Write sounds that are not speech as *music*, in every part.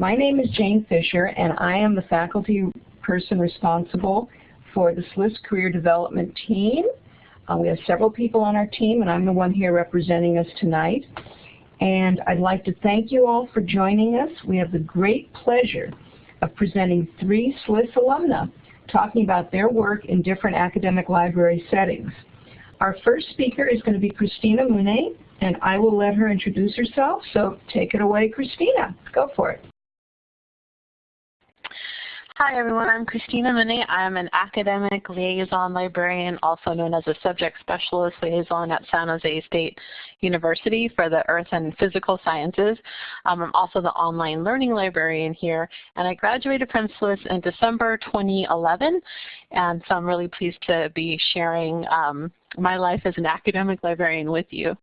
My name is Jane Fisher, and I am the faculty person responsible for the SLIS Career Development Team. Uh, we have several people on our team, and I'm the one here representing us tonight. And I'd like to thank you all for joining us. We have the great pleasure of presenting three SLIS alumna talking about their work in different academic library settings. Our first speaker is going to be Christina Mune, and I will let her introduce herself. So take it away, Christina. Go for it. Hi everyone, I'm Christina Mune. I'm an academic liaison librarian, also known as a subject specialist liaison at San Jose State University for the Earth and Physical Sciences. Um, I'm also the online learning librarian here, and I graduated from SLIS in December 2011, and so I'm really pleased to be sharing um, my life as an academic librarian with you.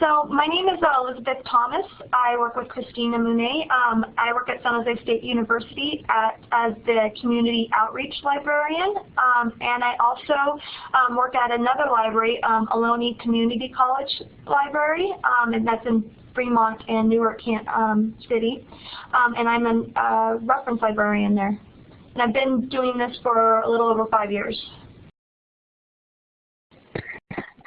So my name is uh, Elizabeth Thomas. I work with Christina Mune. Um, I work at San Jose State University at, as the community outreach librarian. Um, and I also um, work at another library, um, Ohlone Community College Library, um, and that's in Fremont and Newark um, City. And I'm a uh, reference librarian there. And I've been doing this for a little over five years.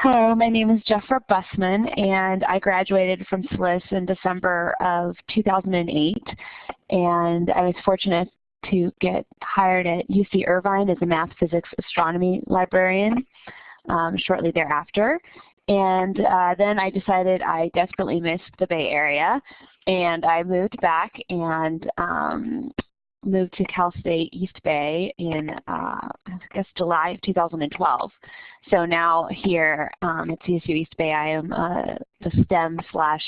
Hello, my name is Jeffra Bussman, and I graduated from SLIS in December of 2008. And I was fortunate to get hired at UC Irvine as a math, physics, astronomy librarian um, shortly thereafter. And uh, then I decided I desperately missed the Bay Area, and I moved back and um, moved to Cal State East Bay in, uh, I guess, July of 2012. So now here um, at CSU East Bay, I am uh, the STEM slash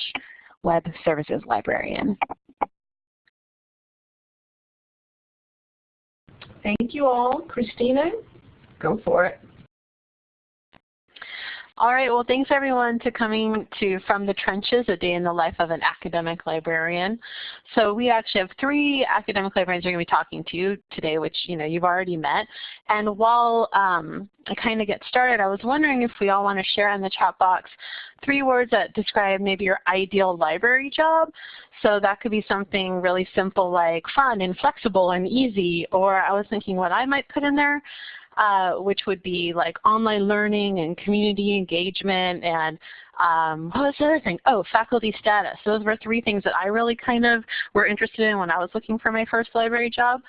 web services librarian. Thank you all. Christina, go for it. All right, well thanks everyone to coming to From the Trenches, a day in the life of an academic librarian. So we actually have three academic librarians who are going to be talking to you today, which you know you've already met. And while um, I kind of get started, I was wondering if we all want to share in the chat box three words that describe maybe your ideal library job. So that could be something really simple like fun and flexible and easy, or I was thinking what I might put in there uh, which would be like online learning and community engagement and um, what was the other thing? Oh, faculty status. Those were three things that I really kind of were interested in when I was looking for my first library job.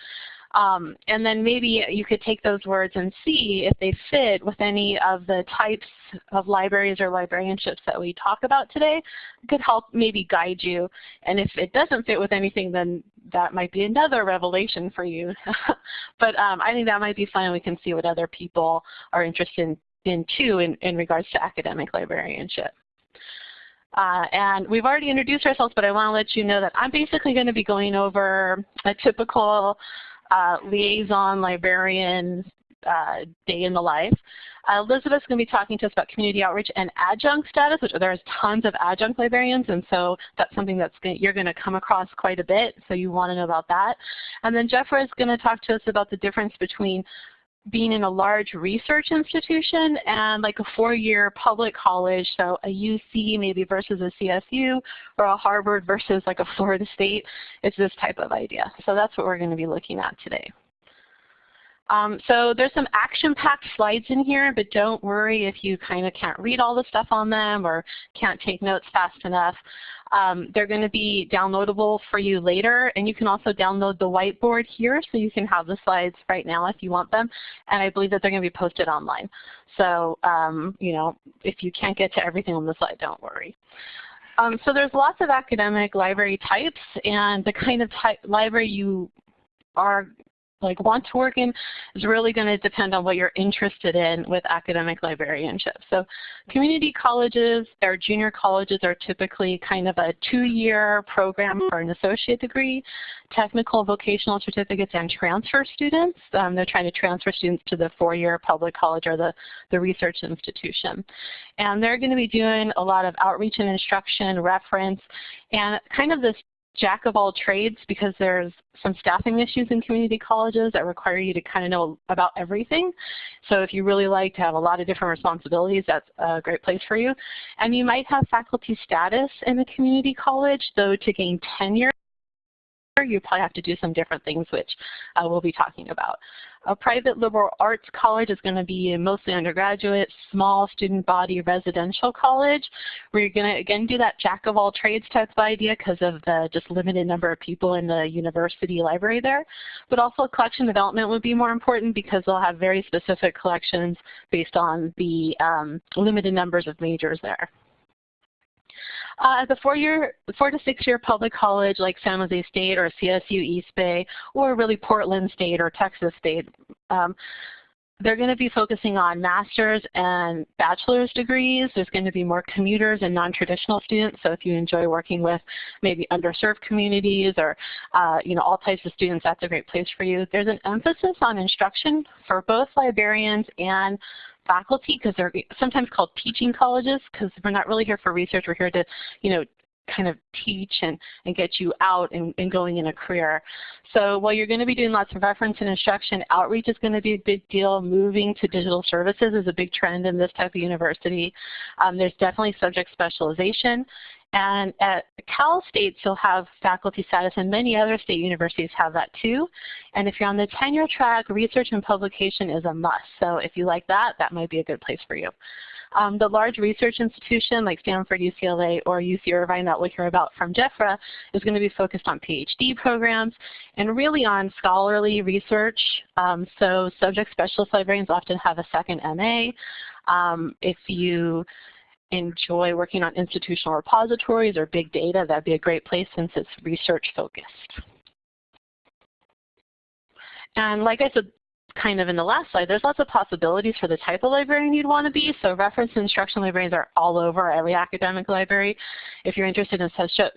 Um, and then maybe you could take those words and see if they fit with any of the types of libraries or librarianships that we talk about today. It could help maybe guide you. And if it doesn't fit with anything, then that might be another revelation for you. *laughs* but um, I think that might be fun. We can see what other people are interested in, too in, in regards to academic librarianship. Uh, and we've already introduced ourselves, but I want to let you know that I'm basically going to be going over a typical uh, liaison librarian uh, day in the life. Uh, Elizabeth's going to be talking to us about community outreach and adjunct status, which there's tons of adjunct librarians, and so that's something that's going you're going to come across quite a bit, so you want to know about that. And then Jeffra is going to talk to us about the difference between being in a large research institution and like a four-year public college, so a UC maybe versus a CSU or a Harvard versus like a Florida State, it's this type of idea. So that's what we're going to be looking at today. Um, so there's some action-packed slides in here, but don't worry if you kind of can't read all the stuff on them or can't take notes fast enough. Um, they're going to be downloadable for you later, and you can also download the whiteboard here so you can have the slides right now if you want them, and I believe that they're going to be posted online. So, um, you know, if you can't get to everything on the slide, don't worry. Um, so there's lots of academic library types, and the kind of type library you are like want to work in is really going to depend on what you're interested in with academic librarianship. So community colleges or junior colleges are typically kind of a two-year program for an associate degree. Technical vocational certificates and transfer students, um, they're trying to transfer students to the four-year public college or the, the research institution. And they're going to be doing a lot of outreach and instruction, reference, and kind of this jack of all trades because there's some staffing issues in community colleges that require you to kind of know about everything. So if you really like to have a lot of different responsibilities, that's a great place for you. And you might have faculty status in a community college, though to gain tenure you probably have to do some different things, which uh, we'll be talking about. A private liberal arts college is going to be mostly undergraduate, small student body residential college, where you're going to, again, do that jack of all trades type of idea because of the just limited number of people in the university library there. But also collection development would be more important because they'll have very specific collections based on the um, limited numbers of majors there. Uh, the four-year, four to six-year public college like San Jose State or CSU East Bay, or really Portland State or Texas State, um, they're going to be focusing on master's and bachelor's degrees. There's going to be more commuters and non-traditional students. So if you enjoy working with maybe underserved communities or uh, you know all types of students, that's a great place for you. There's an emphasis on instruction for both librarians and faculty because they're sometimes called teaching colleges because we're not really here for research. We're here to, you know, kind of teach and, and get you out and, and going in a career. So while you're going to be doing lots of reference and instruction, outreach is going to be a big deal. Moving to digital services is a big trend in this type of university. Um, there's definitely subject specialization. And at Cal States, you'll have faculty status, and many other state universities have that too. And if you're on the tenure track, research and publication is a must. So if you like that, that might be a good place for you. Um, the large research institution like Stanford, UCLA, or UC Irvine that we'll hear about from Jeffra is going to be focused on PhD programs and really on scholarly research. Um, so subject specialist librarians often have a second MA. Um, if you enjoy working on institutional repositories or big data, that'd be a great place since it's research focused. And like I said, kind of in the last slide, there's lots of possibilities for the type of librarian you'd want to be. So reference and instruction librarians are all over every academic library. If you're interested in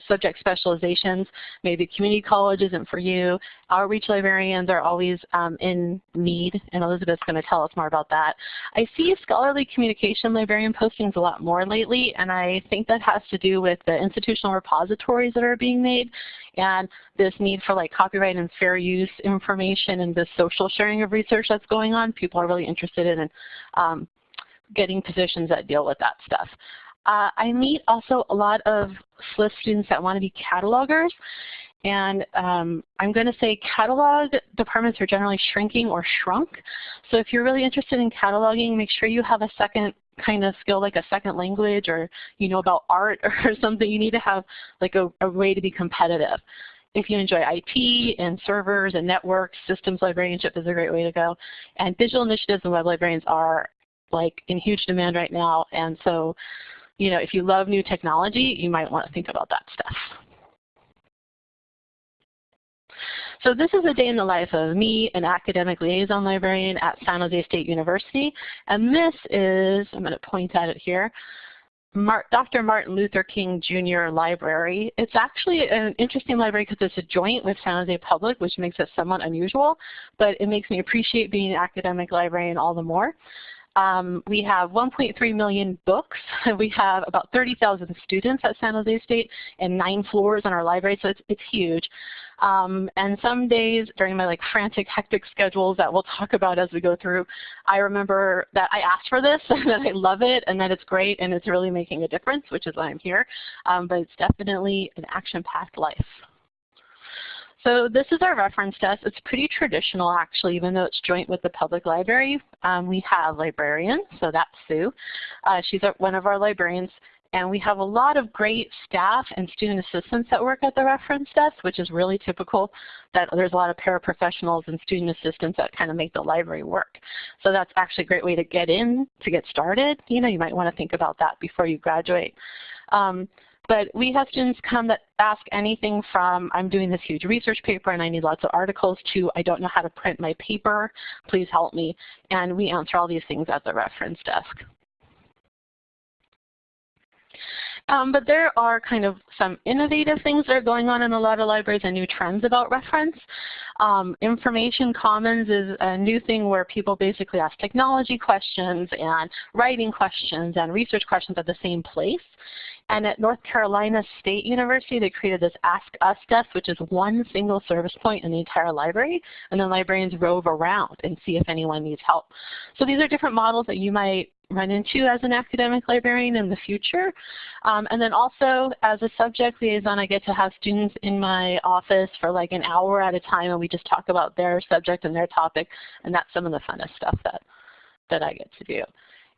subject specializations, maybe community college isn't for you. Outreach librarians are always um, in need, and Elizabeth's going to tell us more about that. I see scholarly communication librarian postings a lot more lately, and I think that has to do with the institutional repositories that are being made and this need for like copyright and fair use information and the social sharing of research that's going on. People are really interested in um, getting positions that deal with that stuff. Uh, I meet also a lot of SLIS students that want to be catalogers. And um, I'm going to say catalog departments are generally shrinking or shrunk. So if you're really interested in cataloging, make sure you have a second kind of skill like a second language or you know about art *laughs* or something. You need to have like a, a way to be competitive. If you enjoy IT and servers and networks, systems librarianship is a great way to go. And digital initiatives and web librarians are like in huge demand right now. And so, you know, if you love new technology, you might want to think about that stuff. So this is a day in the life of me, an academic liaison librarian at San Jose State University. And this is, I'm going to point at it here, Dr. Martin Luther King Jr. Library. It's actually an interesting library because it's a joint with San Jose Public, which makes it somewhat unusual, but it makes me appreciate being an academic librarian all the more. Um, we have 1.3 million books. *laughs* We have about 30,000 students at San Jose State and nine floors in our library, so it's, it's huge. Um, and some days during my like frantic, hectic schedules that we'll talk about as we go through, I remember that I asked for this *laughs* and that I love it and that it's great and it's really making a difference, which is why I'm here. Um, but it's definitely an action-packed life. So this is our reference desk. It's pretty traditional actually, even though it's joint with the public library. Um, we have librarians, so that's Sue. Uh, she's one of our librarians. And we have a lot of great staff and student assistants that work at the reference desk, which is really typical that there's a lot of paraprofessionals and student assistants that kind of make the library work. So that's actually a great way to get in, to get started. You know, you might want to think about that before you graduate. Um, but we have students come that ask anything from, I'm doing this huge research paper and I need lots of articles, to I don't know how to print my paper, please help me. And we answer all these things at the reference desk. Um, but there are kind of some innovative things that are going on in a lot of libraries and new trends about reference. Um, information Commons is a new thing where people basically ask technology questions and writing questions and research questions at the same place. And at North Carolina State University, they created this Ask Us desk, which is one single service point in the entire library. And then librarians rove around and see if anyone needs help. So these are different models that you might run into as an academic librarian in the future. Um, and then also as a subject liaison, I get to have students in my office for like an hour at a time and we just talk about their subject and their topic and that's some of the funnest stuff that, that I get to do.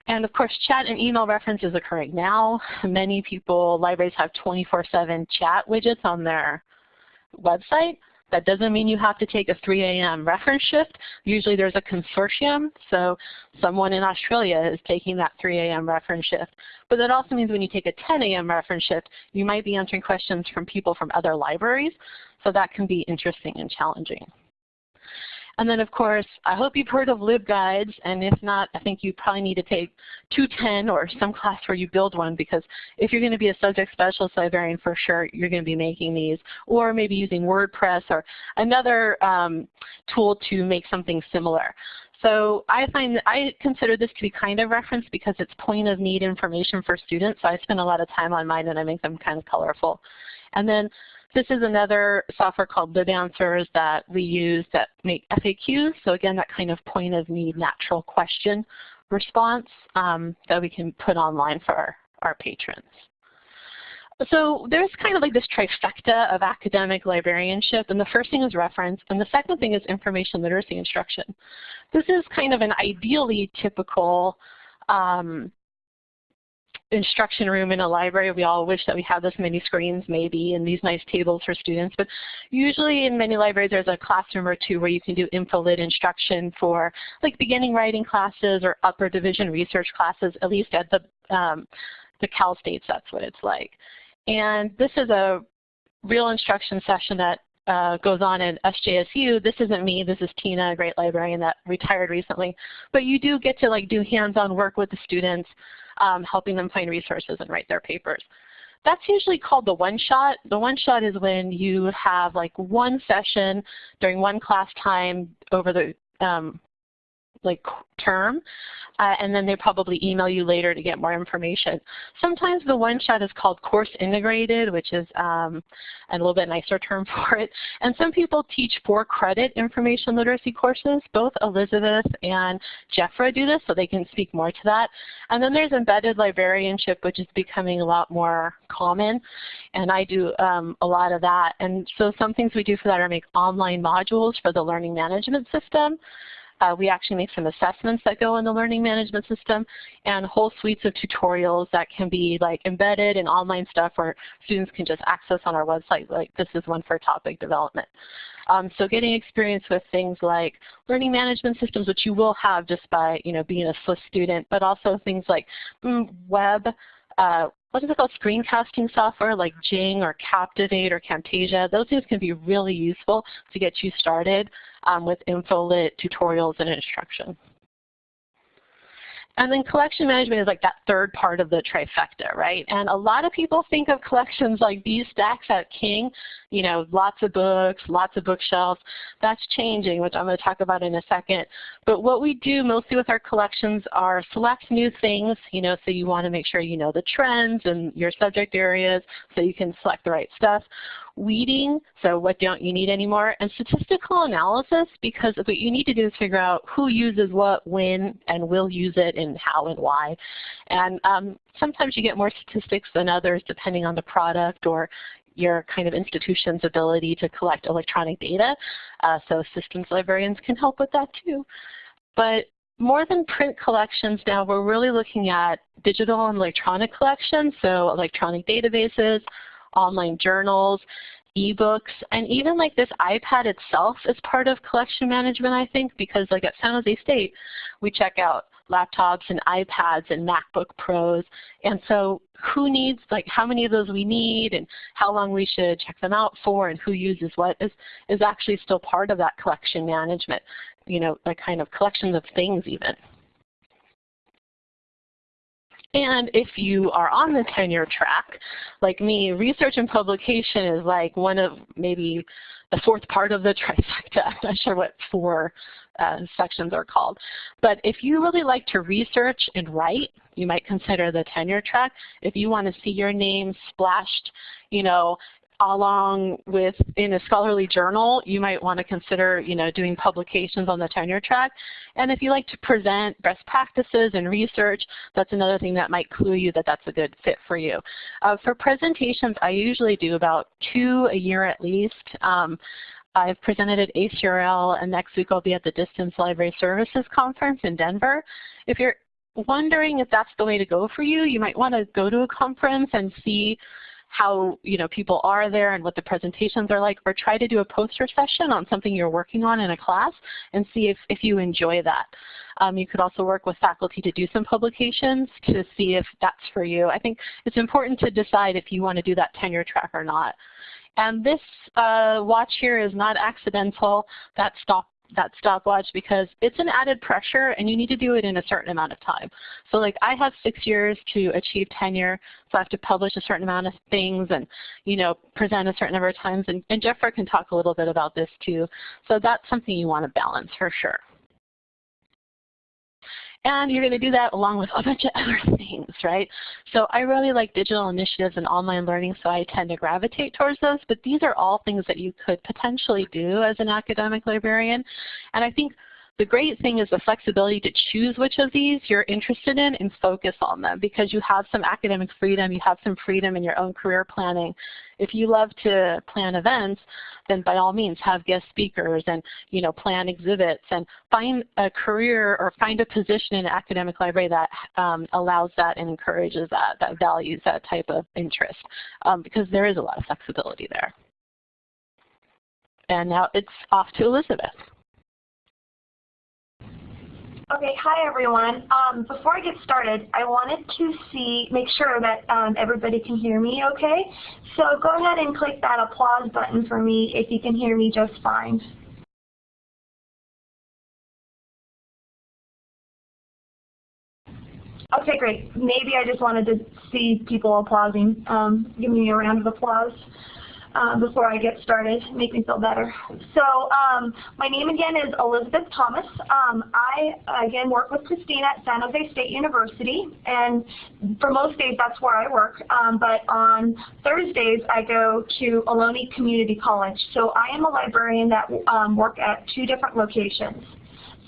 And of course, chat and email reference is occurring now. Many people, libraries have 24-7 chat widgets on their website. That doesn't mean you have to take a 3 a.m. reference shift. Usually there's a consortium, so someone in Australia is taking that 3 a.m. reference shift. But that also means when you take a 10 a.m. reference shift, you might be answering questions from people from other libraries, so that can be interesting and challenging. And then of course, I hope you've heard of LibGuides, and if not, I think you probably need to take 210 or some class where you build one because if you're going to be a subject specialist librarian for sure, you're going to be making these, or maybe using WordPress or another um, tool to make something similar. So I find I consider this to be kind of reference because it's point of need information for students. So I spend a lot of time on mine and I make them kind of colorful. And then this is another software called LibAnswers that we use that make FAQs. So again, that kind of point of need natural question response um, that we can put online for our, our patrons. So there's kind of like this trifecta of academic librarianship, and the first thing is reference, and the second thing is information literacy instruction. This is kind of an ideally typical um, instruction room in a library. We all wish that we had this many screens maybe and these nice tables for students, but usually in many libraries there's a classroom or two where you can do info-lit instruction for like beginning writing classes or upper division research classes, at least at the, um, the Cal States that's what it's like. And this is a real instruction session that uh, goes on at SJSU. This isn't me, this is Tina, a great librarian that retired recently. But you do get to like do hands-on work with the students um, helping them find resources and write their papers. That's usually called the one-shot. The one-shot is when you have like one session during one class time over the um, like term, uh, and then they probably email you later to get more information. Sometimes the one-shot is called course integrated, which is um, a little bit nicer term *laughs* for it. And some people teach for credit information literacy courses. Both Elizabeth and Jeffra do this, so they can speak more to that. And then there's embedded librarianship, which is becoming a lot more common, and I do um, a lot of that. And so some things we do for that are make online modules for the learning management system. Uh, we actually make some assessments that go in the learning management system and whole suites of tutorials that can be like embedded in online stuff where students can just access on our website. Like this is one for topic development. Um, so getting experience with things like learning management systems, which you will have just by you know being a SLIS student, but also things like web, uh, what is it called, screencasting software like Jing or Captivate or Camtasia. Those things can be really useful to get you started um, with InfoLit tutorials and instruction. And then collection management is like that third part of the trifecta, right? And a lot of people think of collections like these stacks at King, you know, lots of books, lots of bookshelves. That's changing, which I'm going to talk about in a second. But what we do mostly with our collections are select new things, you know, so you want to make sure you know the trends and your subject areas so you can select the right stuff weeding, so what don't you need anymore, and statistical analysis because what you need to do is figure out who uses what, when, and will use it, and how and why. And um, sometimes you get more statistics than others depending on the product or your kind of institution's ability to collect electronic data. Uh, so systems librarians can help with that too. But more than print collections now, we're really looking at digital and electronic collections, so electronic databases, online journals, ebooks, and even like this iPad itself is part of collection management, I think, because like at San Jose State, we check out laptops and iPads and MacBook Pros. And so who needs, like how many of those we need and how long we should check them out for and who uses what is, is actually still part of that collection management, you know, a kind of collections of things even. And if you are on the tenure track, like me, research and publication is like one of maybe the fourth part of the *laughs* trifecta. I'm not sure what four uh, sections are called. But if you really like to research and write, you might consider the tenure track. If you want to see your name splashed, you know, along with in a scholarly journal, you might want to consider, you know, doing publications on the tenure track. And if you like to present best practices and research, that's another thing that might clue you that that's a good fit for you. Uh, for presentations, I usually do about two a year at least. Um, I've presented at ACRL, and next week I'll be at the Distance Library Services Conference in Denver. If you're wondering if that's the way to go for you, you might want to go to a conference and see how you know people are there and what the presentations are like, or try to do a poster session on something you're working on in a class and see if, if you enjoy that. Um, you could also work with faculty to do some publications to see if that's for you. I think it's important to decide if you want to do that tenure track or not. And this uh, watch here is not accidental. That stop that stopwatch because it's an added pressure and you need to do it in a certain amount of time. So like I have six years to achieve tenure, so I have to publish a certain amount of things and you know present a certain number of times and, and Jeffra can talk a little bit about this too. So that's something you want to balance for sure. And you're going to do that along with a bunch of *laughs* other things, right? So I really like digital initiatives and online learning, so I tend to gravitate towards those. But these are all things that you could potentially do as an academic librarian. And I think the great thing is the flexibility to choose which of these you're interested in and focus on them because you have some academic freedom, you have some freedom in your own career planning. If you love to plan events, then by all means have guest speakers and you know plan exhibits and find a career or find a position in an academic library that um, allows that and encourages that, that values that type of interest um, because there is a lot of flexibility there. And now it's off to Elizabeth. Okay, hi everyone. Um, before I get started, I wanted to see, make sure that um, everybody can hear me okay. So go ahead and click that applause button for me if you can hear me just fine. Okay, great. Maybe I just wanted to see people applauding. Um, give me a round of applause um, before I get started, make me feel better. So um, my name again is Elizabeth Thomas. Um, I again work with Christina at San Jose State University, and for most days that's where I work. Um, but on Thursdays I go to Ohlone Community College. So I am a librarian that um, work at two different locations.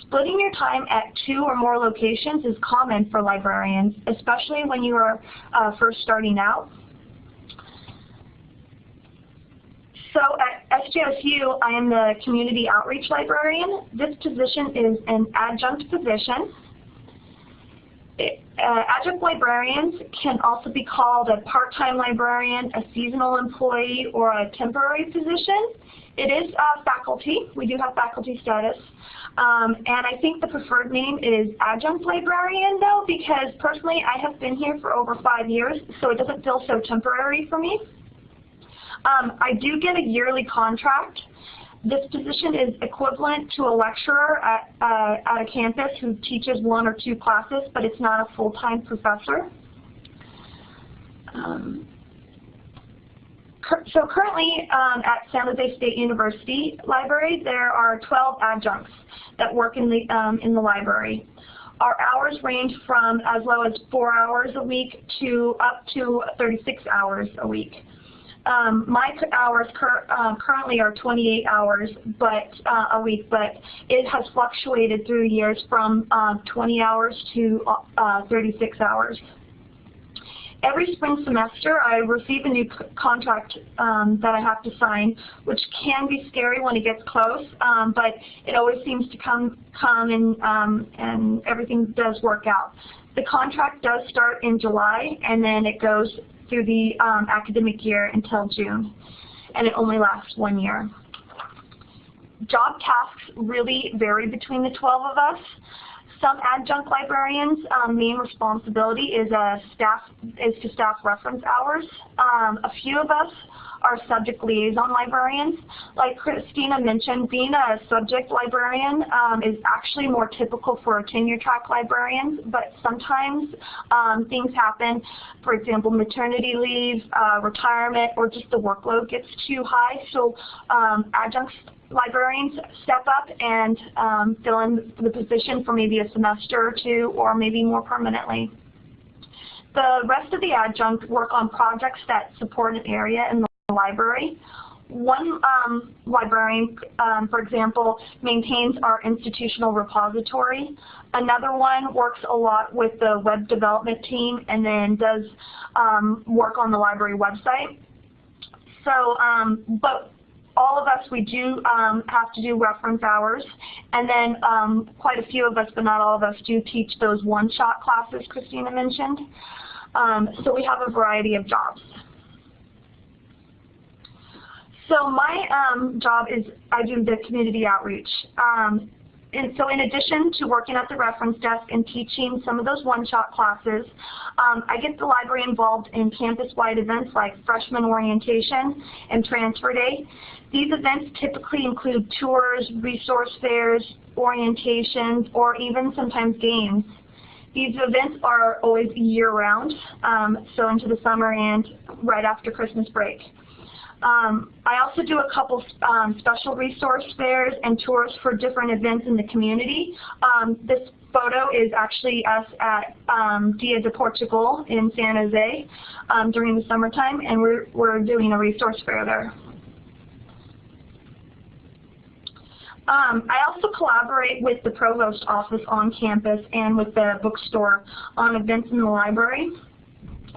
Splitting your time at two or more locations is common for librarians, especially when you are uh, first starting out. So at SJSU, I am the Community Outreach Librarian. This position is an adjunct position. It, uh, adjunct librarians can also be called a part-time librarian, a seasonal employee, or a temporary position. It is uh, faculty. We do have faculty status. Um, and I think the preferred name is adjunct librarian, though, because personally I have been here for over five years, so it doesn't feel so temporary for me. Um, I do get a yearly contract. This position is equivalent to a lecturer at, uh, at a campus who teaches one or two classes, but it's not a full-time professor. Um, so currently um, at San Jose State University Library, there are 12 adjuncts that work in the, um, in the library. Our hours range from as low as four hours a week to up to 36 hours a week. Um, my hours cur uh, currently are 28 hours but uh, a week, but it has fluctuated through years from uh, 20 hours to uh, 36 hours. Every spring semester, I receive a new contract um, that I have to sign, which can be scary when it gets close, um, but it always seems to come, come and, um, and everything does work out. The contract does start in July, and then it goes through the um, academic year until June, and it only lasts one year. Job tasks really vary between the 12 of us. Some adjunct librarians' um, main responsibility is, a staff, is to staff reference hours. Um, a few of us are subject liaison librarians. Like Christina mentioned, being a subject librarian um, is actually more typical for a tenure track librarians, but sometimes um, things happen, for example, maternity leave, uh, retirement, or just the workload gets too high. So um, adjuncts librarians step up and um, fill in the position for maybe a semester or two or maybe more permanently. The rest of the adjunct work on projects that support an area in the library. One um, librarian, um, for example, maintains our institutional repository. Another one works a lot with the web development team and then does um, work on the library website. So, um, but all of us, we do um, have to do reference hours. And then um, quite a few of us, but not all of us, do teach those one-shot classes Christina mentioned. So we have a variety of jobs. So my um, job is I do the community outreach. Um, and so in addition to working at the reference desk and teaching some of those one-shot classes, um, I get the library involved in campus-wide events like freshman orientation and transfer day. These events typically include tours, resource fairs, orientations, or even sometimes games. These events are always year-round, um, so into the summer and right after Christmas break. Um, I also do a couple um, special resource fairs and tours for different events in the community. Um, this photo is actually us at um, Dia de Portugal in San Jose um, during the summertime, and we're, we're doing a resource fair there. Um, I also collaborate with the provost office on campus and with the bookstore on events in the library.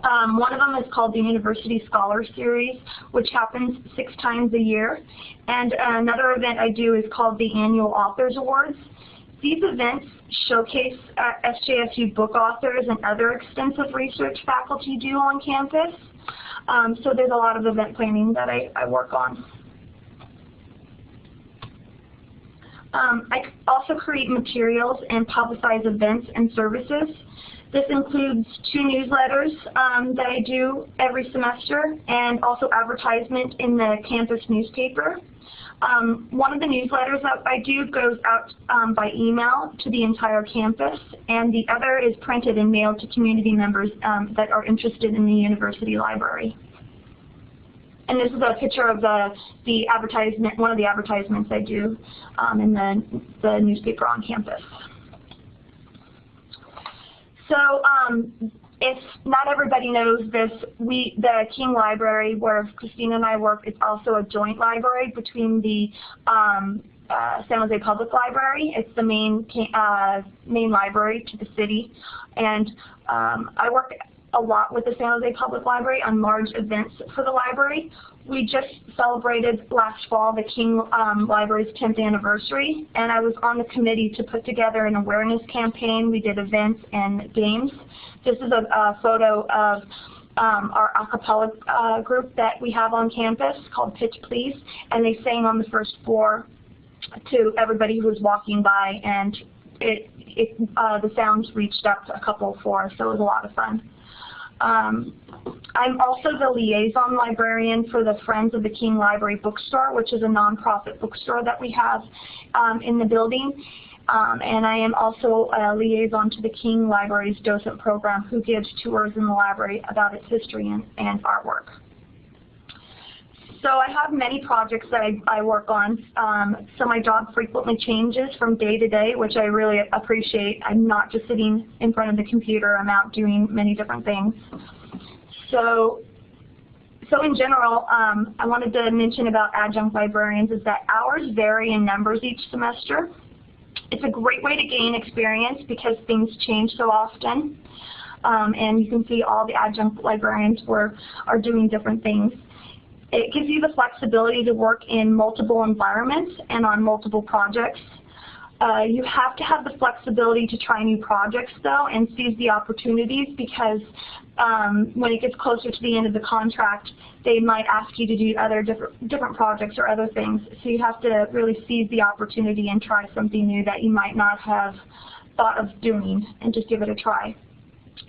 Um, one of them is called the University Scholar Series, which happens six times a year. And another event I do is called the Annual Authors Awards. These events showcase uh, SJSU book authors and other extensive research faculty do on campus. Um, so there's a lot of event planning that I, I work on. Um, I also create materials and publicize events and services. This includes two newsletters um, that I do every semester and also advertisement in the campus newspaper. Um, one of the newsletters that I do goes out um, by email to the entire campus, and the other is printed and mailed to community members um, that are interested in the university library. And this is a picture of the, the advertisement, one of the advertisements I do um, in the, the newspaper on campus. So um, if not everybody knows this, we the King Library, where Christina and I work, is also a joint library between the um, uh, San Jose Public Library. It's the main uh, main library to the city, and um, I work a lot with the San Jose Public Library on large events for the library. We just celebrated last fall the King um, Library's 10th anniversary, and I was on the committee to put together an awareness campaign. We did events and games. This is a, a photo of um, our a cappella uh, group that we have on campus called Pitch Please, and they sang on the first floor to everybody who was walking by, and it, it uh, the sounds reached up a couple floors, so it was a lot of fun. Um, I'm also the liaison librarian for the Friends of the King Library Bookstore, which is a nonprofit bookstore that we have um, in the building. Um, and I am also a liaison to the King Library's docent program who gives tours in the library about its history and, and artwork. So I have many projects that I, I work on. Um, so my job frequently changes from day to day, which I really appreciate. I'm not just sitting in front of the computer. I'm out doing many different things. So, so in general, um, I wanted to mention about adjunct librarians is that hours vary in numbers each semester. It's a great way to gain experience because things change so often. Um, and you can see all the adjunct librarians were, are doing different things. It gives you the flexibility to work in multiple environments and on multiple projects. Uh, you have to have the flexibility to try new projects though and seize the opportunities because um, when it gets closer to the end of the contract, they might ask you to do other different, different projects or other things. So you have to really seize the opportunity and try something new that you might not have thought of doing and just give it a try.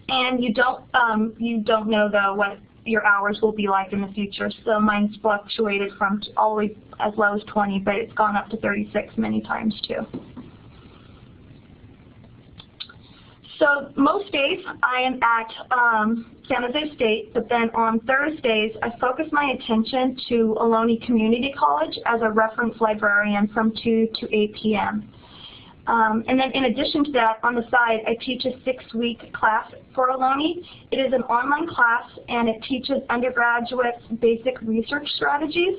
And you don't um, you don't know though what your hours will be like in the future. So mine's fluctuated from always as low as 20, but it's gone up to 36 many times too. So most days I am at um, San Jose State, but then on Thursdays I focus my attention to Ohlone Community College as a reference librarian from 2 to 8 p.m. Um, and then in addition to that, on the side, I teach a six-week class for Ohlone. It is an online class, and it teaches undergraduates basic research strategies,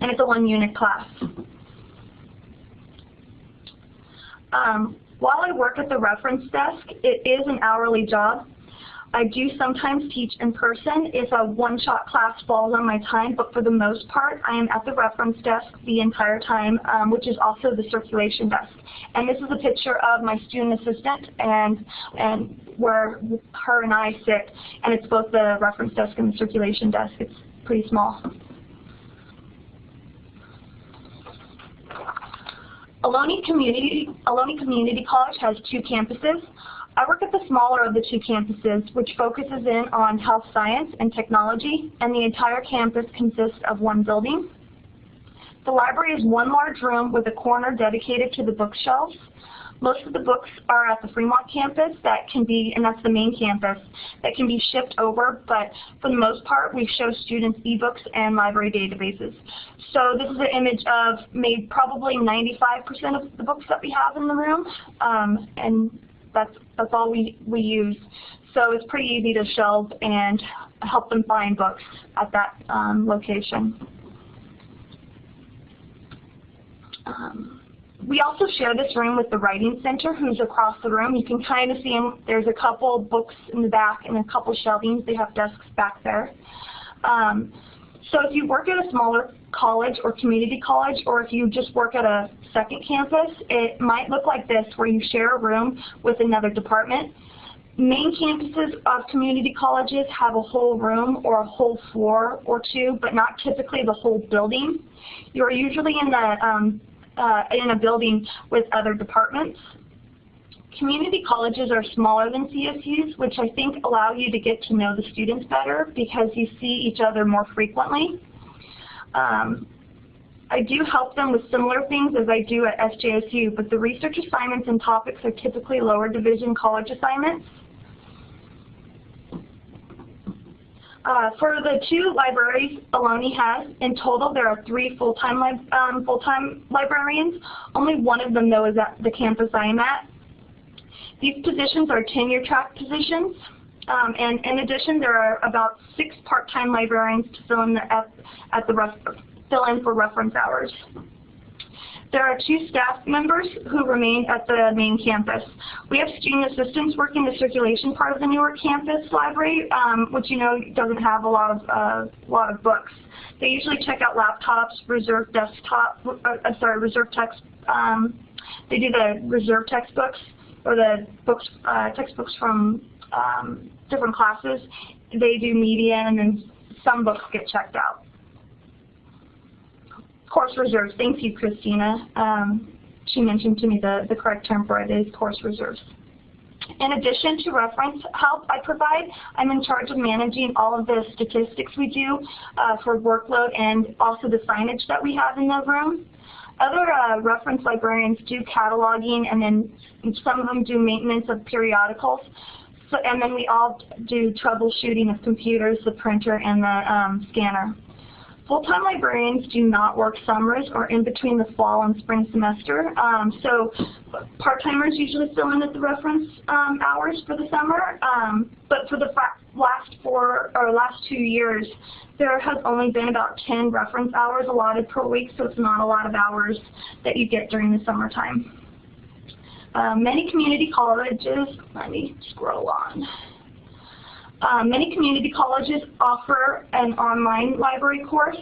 and it's a one-unit class. Um, while I work at the reference desk, it is an hourly job. I do sometimes teach in person if a one-shot class falls on my time, but for the most part, I am at the reference desk the entire time, um, which is also the circulation desk. And this is a picture of my student assistant and, and where her and I sit, and it's both the reference desk and the circulation desk. It's pretty small. Ohlone Community, Ohlone Community College has two campuses. I work at the smaller of the two campuses, which focuses in on health science and technology, and the entire campus consists of one building. The library is one large room with a corner dedicated to the bookshelves. Most of the books are at the Fremont campus that can be, and that's the main campus, that can be shipped over, but for the most part, we show students ebooks and library databases. So this is an image of maybe probably 95% of the books that we have in the room, um, and that's, that's all we, we use. So it's pretty easy to shelve and help them find books at that um, location. Um, we also share this room with the Writing Center, who's across the room. You can kind of see them. There's a couple books in the back and a couple shelvings. They have desks back there. Um, so if you work at a smaller college or community college, or if you just work at a second campus, it might look like this, where you share a room with another department. Main campuses of community colleges have a whole room or a whole floor or two, but not typically the whole building. You're usually in the um, uh, in a building with other departments. Community colleges are smaller than CSUs, which I think allow you to get to know the students better because you see each other more frequently. Um, I do help them with similar things as I do at SJSU, but the research assignments and topics are typically lower division college assignments. Uh, for the two libraries Ohlone has, in total there are three full-time li um, full-time librarians. Only one of them though is at the campus I am at. These positions are tenure track positions. Um, and in addition, there are about six part-time librarians to fill in the at, at the fill in for reference hours. There are two staff members who remain at the main campus. We have student assistants working the circulation part of the Newark campus library, um, which you know doesn't have a lot of uh, lot of books. They usually check out laptops, reserve desktop, uh, sorry, reserve text. Um, they do the reserve textbooks or the books uh, textbooks from um, different classes. They do media, and then some books get checked out course reserves. Thank you, Christina. Um, she mentioned to me the, the correct term for it is course reserves. In addition to reference help I provide, I'm in charge of managing all of the statistics we do uh, for workload and also the signage that we have in the room. Other uh, reference librarians do cataloging and then some of them do maintenance of periodicals. So, and then we all do troubleshooting of computers, the printer, and the um, scanner. Full-time librarians do not work summers or in between the fall and spring semester. Um, so part-timers usually fill in at the reference um, hours for the summer. Um, but for the last four or last two years, there has only been about 10 reference hours allotted per week, so it's not a lot of hours that you get during the summertime. Uh, many community colleges, let me scroll on. Um, many community colleges offer an online library course.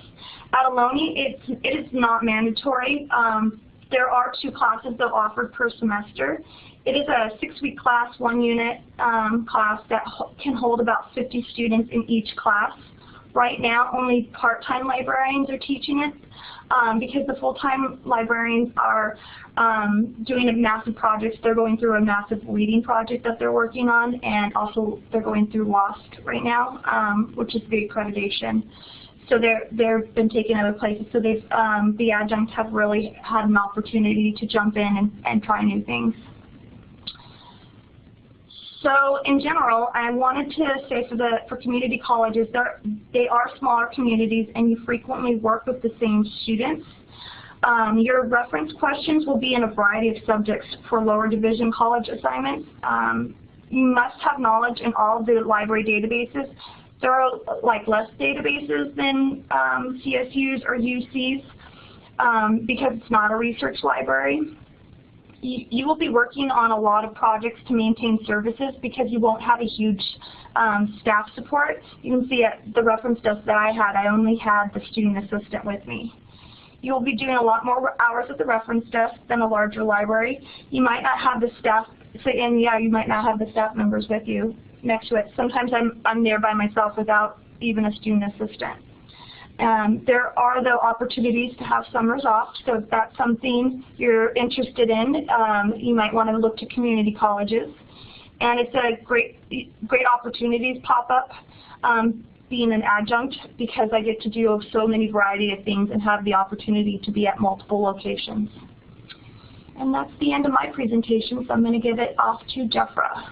At Ohlone, it's, it is not mandatory. Um, there are two classes that are offered per semester. It is a six-week class, one unit um, class that ho can hold about 50 students in each class. Right now, only part-time librarians are teaching it um, because the full-time librarians are um, doing a massive project. They're going through a massive reading project that they're working on, and also they're going through LOST right now, um, which is the accreditation. So they're they've been taken other places. So they've um, the adjuncts have really had an opportunity to jump in and, and try new things. So in general, I wanted to say for the for community colleges, they are smaller communities and you frequently work with the same students. Um, your reference questions will be in a variety of subjects for lower division college assignments. Um, you must have knowledge in all of the library databases. There are like less databases than um, CSUs or UCs um, because it's not a research library. You, will be working on a lot of projects to maintain services because you won't have a huge um, staff support. You can see at the reference desk that I had, I only had the student assistant with me. You will be doing a lot more hours at the reference desk than a larger library. You might not have the staff, so, and yeah, you might not have the staff members with you next to it. Sometimes I'm, I'm there by myself without even a student assistant. Um, there are, though, opportunities to have summers off, so if that's something you're interested in, um, you might want to look to community colleges. And it's a great, great opportunities pop up um, being an adjunct because I get to do so many variety of things and have the opportunity to be at multiple locations. And that's the end of my presentation, so I'm going to give it off to Jeffra.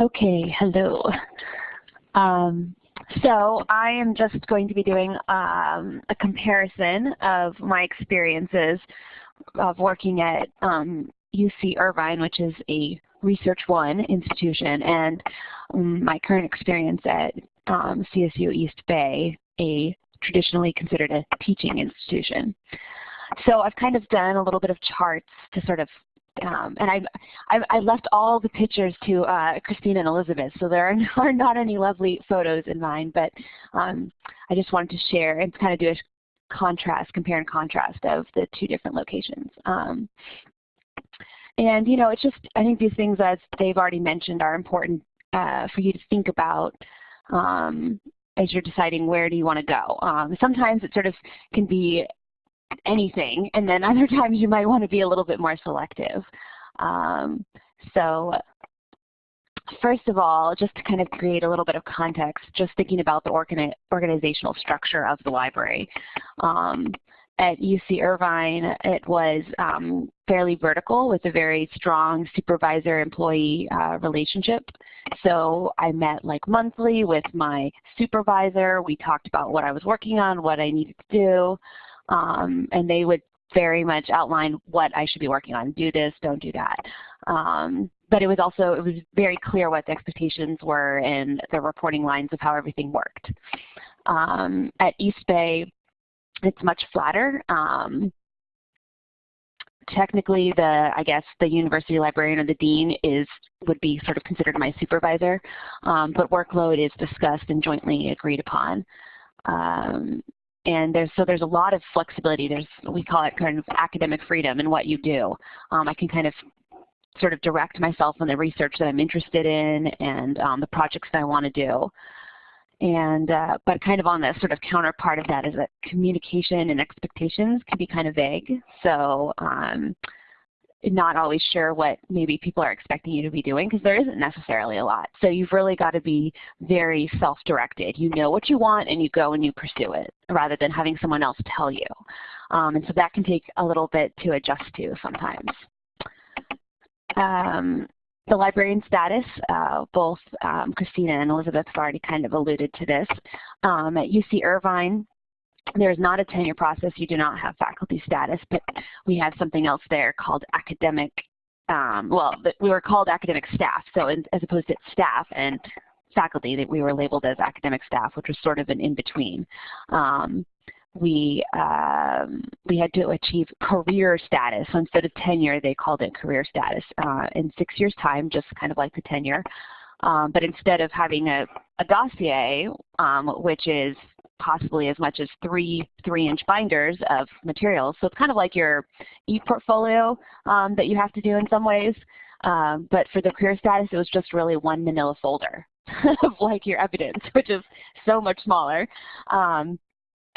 Okay, hello. Um, so I am just going to be doing um, a comparison of my experiences of working at um, UC Irvine, which is a Research One institution, and um, my current experience at um, CSU East Bay, a traditionally considered a teaching institution. So I've kind of done a little bit of charts to sort of um, and I, I, I, left all the pictures to uh, and Elizabeth, so there are, *laughs* are, not any lovely photos in mine, but um, I just wanted to share and kind of do a contrast, compare and contrast of the two different locations. Um, and you know, it's just, I think these things, as they've already mentioned, are important uh, for you to think about um, as you're deciding where do you want to go. Um, sometimes it sort of can be anything, and then *laughs* other times you might want to be a little bit more selective. Um, so first of all, just to kind of create a little bit of context, just thinking about the organi organizational structure of the library. Um, at UC Irvine, it was um, fairly vertical with a very strong supervisor-employee uh, relationship. So I met like monthly with my supervisor. We talked about what I was working on, what I needed to do um, and they would very much outline what I should be working on. Do this, don't do that. Um, but it was also, it was very clear what the expectations were and the reporting lines of how everything worked. Um, at East Bay, it's much flatter. Um, technically the I guess the university librarian or the dean is would be sort of considered my supervisor, um, but workload is discussed and jointly agreed upon. Um, and there's so there's a lot of flexibility. There's we call it kind of academic freedom in what you do. Um, I can kind of sort of direct myself on the research that I'm interested in and um, the projects that I want to do. And uh, but kind of on the sort of counterpart of that is that communication and expectations can be kind of vague. So um, not always sure what maybe people are expecting you to be doing because there isn't necessarily a lot. So you've really got to be very self-directed. You know what you want and you go and you pursue it rather than having someone else tell you. Um, and so that can take a little bit to adjust to sometimes. Um, the librarian status, uh, both um, Christina and Elizabeth have already kind of alluded to this. Um, at UC Irvine, there's not a tenure process. You do not have faculty status, but we have something else there called academic, um, well, we were called academic staff. So in, as opposed to staff and faculty, that we were labeled as academic staff, which was sort of an in-between. Um, we um, we had to achieve career status. So instead of tenure, they called it career status uh, in six years' time, just kind of like the tenure. Um, but instead of having a, a dossier, um, which is possibly as much as three three-inch binders of materials. So it's kind of like your e-portfolio um, that you have to do in some ways. Um, but for the career status, it was just really one manila folder *laughs* of like your evidence, *laughs* which is so much smaller. Um,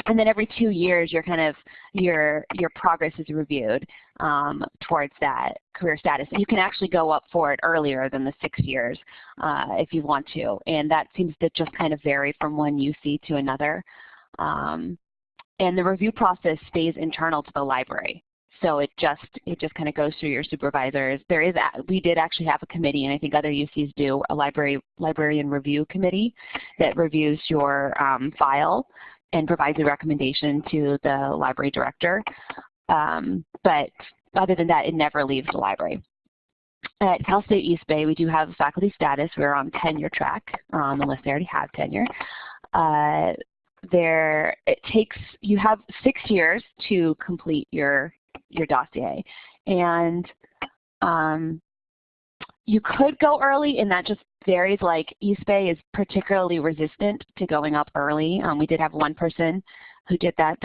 and then every two years, your kind of your your progress is reviewed um, towards that career status. And you can actually go up for it earlier than the six years uh, if you want to. And that seems to just kind of vary from one UC to another. Um, and the review process stays internal to the library. So it just it just kind of goes through your supervisors. There is a, we did actually have a committee, and I think other UCs do a library librarian review committee that reviews your um, file and provides a recommendation to the library director. Um, but other than that, it never leaves the library. At Cal State East Bay, we do have faculty status. We're on tenure track, um, unless they already have tenure. Uh, there, it takes, you have six years to complete your, your dossier. And um, you could go early, and that just varies. Like East Bay is particularly resistant to going up early. Um, we did have one person who did that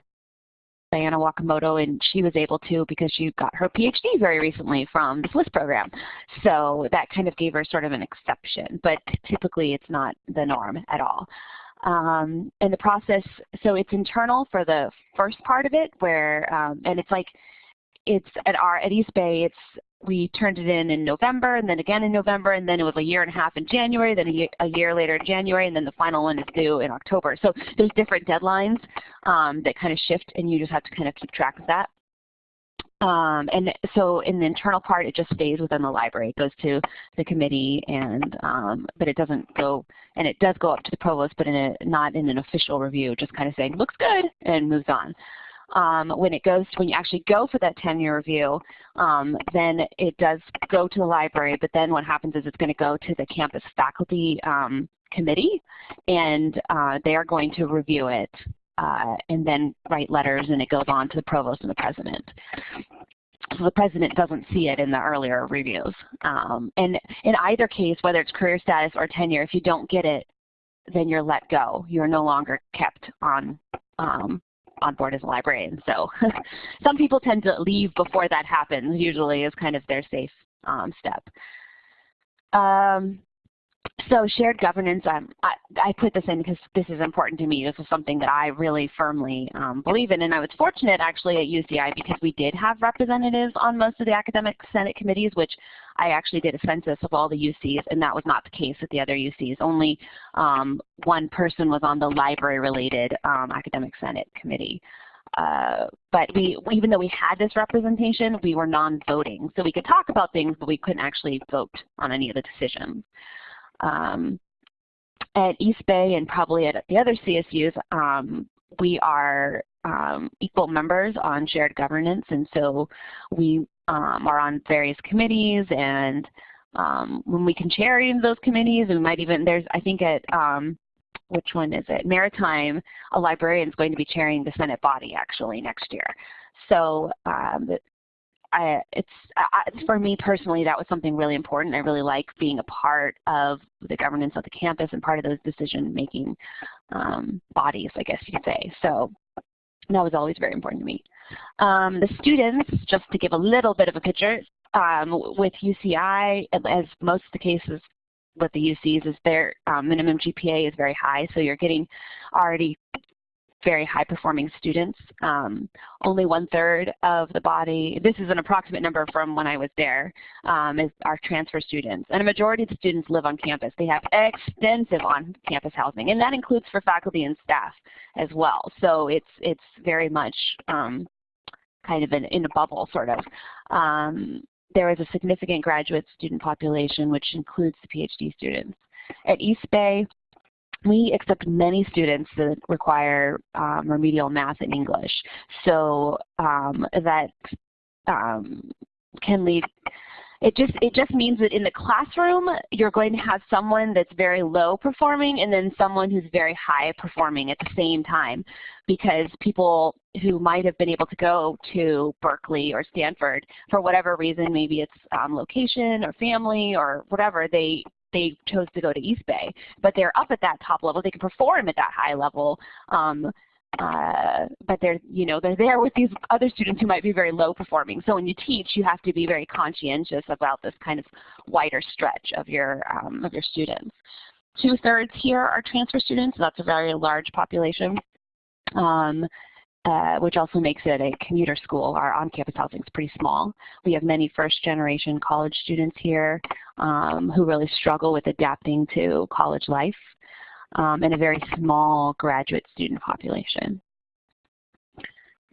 Diana Wakimoto, and she was able to because she got her PhD very recently from the SLIS program. So that kind of gave her sort of an exception, but typically it's not the norm at all. Um, and the process, so it's internal for the first part of it, where, um, and it's like, it's at our, at East Bay, it's we turned it in in November and then again in November and then it was a year and a half in January, then a year, a year later in January and then the final one is due in October. So there's different deadlines um, that kind of shift and you just have to kind of keep track of that. Um, and so in the internal part, it just stays within the library. It goes to the committee, and um, but it doesn't go, and it does go up to the provost, but in a, not in an official review, just kind of saying looks good and moves on um, when it goes, when you actually go for that tenure review, um, then it does go to the library, but then what happens is it's going to go to the campus faculty um, committee, and uh, they are going to review it uh, and then write letters, and it goes on to the provost and the president. So the president doesn't see it in the earlier reviews. Um, and in either case, whether it's career status or tenure, if you don't get it, then you're let go. You're no longer kept on um, on board as a librarian. So *laughs* some people tend to leave before that happens, usually is kind of their safe um, step. Um, so shared governance, um, I, I, put this in because this is important to me. This is something that I really firmly um, believe in. And I was fortunate actually at UCI because we did have representatives on most of the academic senate committees, which I actually did a census of all the UCs, and that was not the case with the other UCs. Only um, one person was on the library-related um, academic senate committee. Uh, but we, even though we had this representation, we were non-voting. So we could talk about things, but we couldn't actually vote on any of the decisions. Um, at East Bay and probably at the other CSUs, um, we are um, equal members on shared governance, and so we um, are on various committees, and um, when we can chair those committees, we might even, there's, I think at, um, which one is it? Maritime, a librarian is going to be chairing the Senate body actually next year. So um, I, it's I, for me personally, that was something really important. I really like being a part of the governance of the campus and part of those decision-making um, bodies, I guess you could say. So that was always very important to me. Um, the students, just to give a little bit of a picture, um, with UCI, as most of the cases with the UCs, is their um, minimum GPA is very high, so you're getting already very high performing students. Um, only one third of the body, this is an approximate number from when I was there, um, is our transfer students. And a majority of the students live on campus. They have extensive on-campus housing, and that includes for faculty and staff as well. So it's, it's very much um, kind of in, in, a bubble, sort of. Um, there is a significant graduate student population, which includes the PhD students. At East Bay, we accept many students that require um, remedial math and English. So um, that um, can lead, it just, it just means that in the classroom, you're going to have someone that's very low performing and then someone who's very high performing at the same time because people who might have been able to go to Berkeley or Stanford for whatever reason, maybe it's um, location or family or whatever, they they chose to go to East Bay. But they're up at that top level. They can perform at that high level. Um, uh, but they're, you know, they're there with these other students who might be very low performing. So when you teach, you have to be very conscientious about this kind of wider stretch of your, um, of your students. Two-thirds here are transfer students. So that's a very large population. Um, uh, which also makes it a commuter school. Our on-campus housing is pretty small. We have many first-generation college students here um, who really struggle with adapting to college life, um, and a very small graduate student population.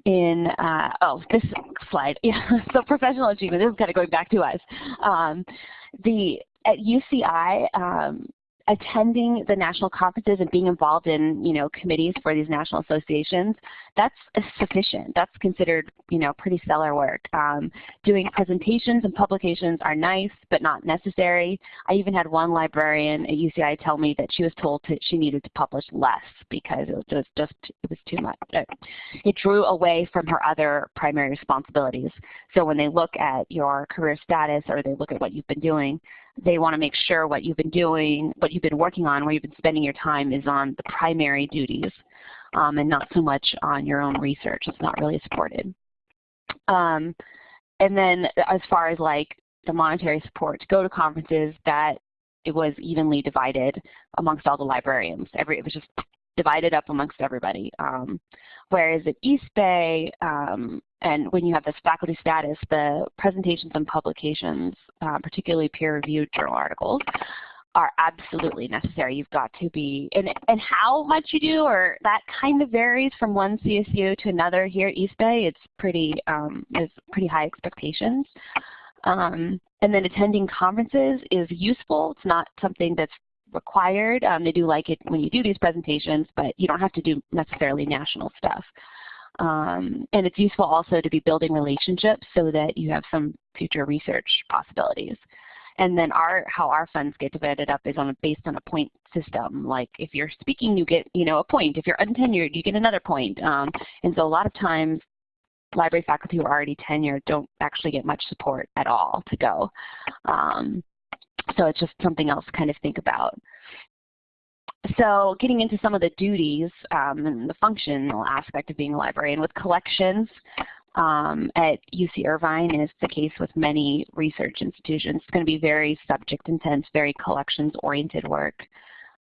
In, uh, oh, this slide, *laughs* yeah, so professional achievement, this is kind of going back to us. Um, the, at UCI, um, attending the national conferences and being involved in, you know, committees for these national associations, that's sufficient. That's considered, you know, pretty stellar work. Um, doing presentations and publications are nice, but not necessary. I even had one librarian at UCI tell me that she was told to, she needed to publish less because it was just, just it was too much. It drew away from her other primary responsibilities. So when they look at your career status or they look at what you've been doing, they want to make sure what you've been doing, what you've been working on, where you've been spending your time is on the primary duties um, and not so much on your own research. It's not really supported. Um, and then as far as like the monetary support to go to conferences, that it was evenly divided amongst all the librarians. Every, it was just divided up amongst everybody. Um, whereas at East Bay, um, and when you have this faculty status, the presentations and publications, uh, particularly peer-reviewed journal articles, are absolutely necessary. You've got to be, and, and how much you do, or that kind of varies from one CSU to another here at East Bay. It's pretty, um, there's pretty high expectations. Um, and then attending conferences is useful. It's not something that's required. Um, they do like it when you do these presentations, but you don't have to do necessarily national stuff. Um, and it's useful also to be building relationships so that you have some future research possibilities. And then our how our funds get divided up is on a, based on a point system. Like if you're speaking, you get you know a point. If you're untenured, you get another point. Um, and so a lot of times, library faculty who are already tenured don't actually get much support at all to go. Um, so it's just something else to kind of think about. So getting into some of the duties um, and the functional aspect of being a librarian with collections um, at UC Irvine, it's the case with many research institutions, it's going to be very subject intense, very collections oriented work.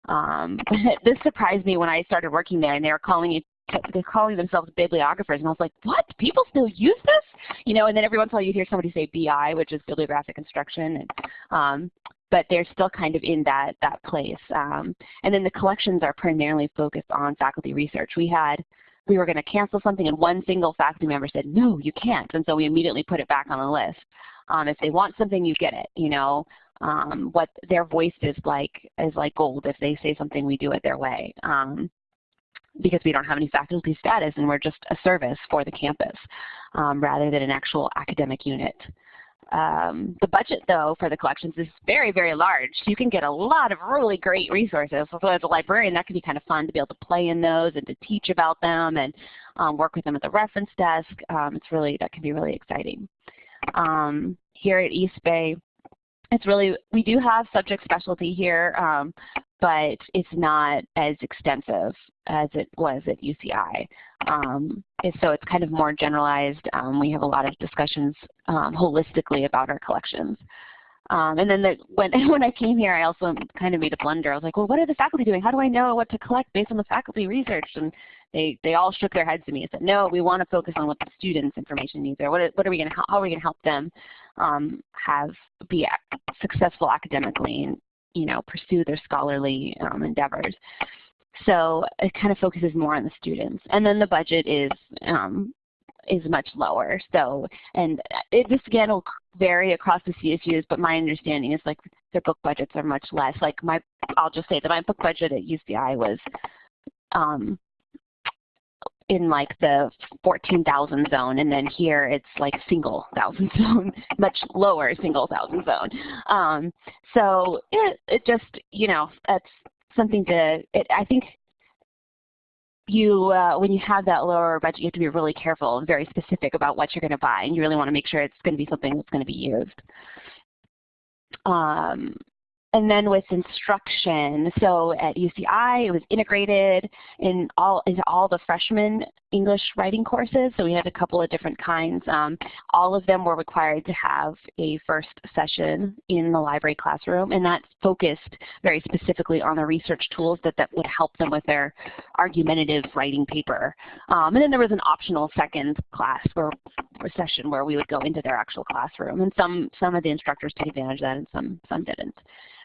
Um, *laughs* this surprised me when I started working there and they were calling it they're calling themselves bibliographers, and I was like, what? People still use this? You know, and then every once in a while you hear somebody say BI, which is bibliographic instruction, and um, but they're still kind of in that, that place. Um, and then the collections are primarily focused on faculty research. We had, we were going to cancel something and one single faculty member said, no, you can't. And so we immediately put it back on the list. Um, if they want something, you get it, you know. Um, what their voice is like is like gold. If they say something, we do it their way. Um, because we don't have any faculty status and we're just a service for the campus um, rather than an actual academic unit. Um, the budget, though, for the collections is very, very large. You can get a lot of really great resources. So as a librarian, that can be kind of fun to be able to play in those and to teach about them and um, work with them at the reference desk. Um, it's really, that can be really exciting. Um, here at East Bay, it's really, we do have subject specialty here, um, but it's not as extensive as it was at UCI. Um, so it's kind of more generalized. Um, we have a lot of discussions um, holistically about our collections. Um, and then the, when, *laughs* when I came here, I also kind of made a blunder. I was like, well, what are the faculty doing? How do I know what to collect based on the faculty research? And they, they all shook their heads at me and said, no, we want to focus on what the students' information needs are. What, what are we going to, how are we going to help them um, have, be successful academically and, you know, pursue their scholarly um, endeavors. So it kind of focuses more on the students. And then the budget is um, is much lower. So, and it, this again will vary across the CSUs, but my understanding is like their book budgets are much less. Like my, I'll just say that my book budget at UCI was um, in like the 14,000 zone, and then here it's like single thousand *laughs* zone, much lower single thousand zone. Um, so it, it just, you know, that's something to, it, I think you, uh, when you have that lower budget, you have to be really careful and very specific about what you're going to buy, and you really want to make sure it's going to be something that's going to be used. Um, and then with instruction, so at UCI, it was integrated in all into all the freshman English writing courses. So we had a couple of different kinds. Um, all of them were required to have a first session in the library classroom, and that focused very specifically on the research tools that, that would help them with their argumentative writing paper. Um, and then there was an optional second class or session where we would go into their actual classroom. And some, some of the instructors took advantage of that and some, some didn't.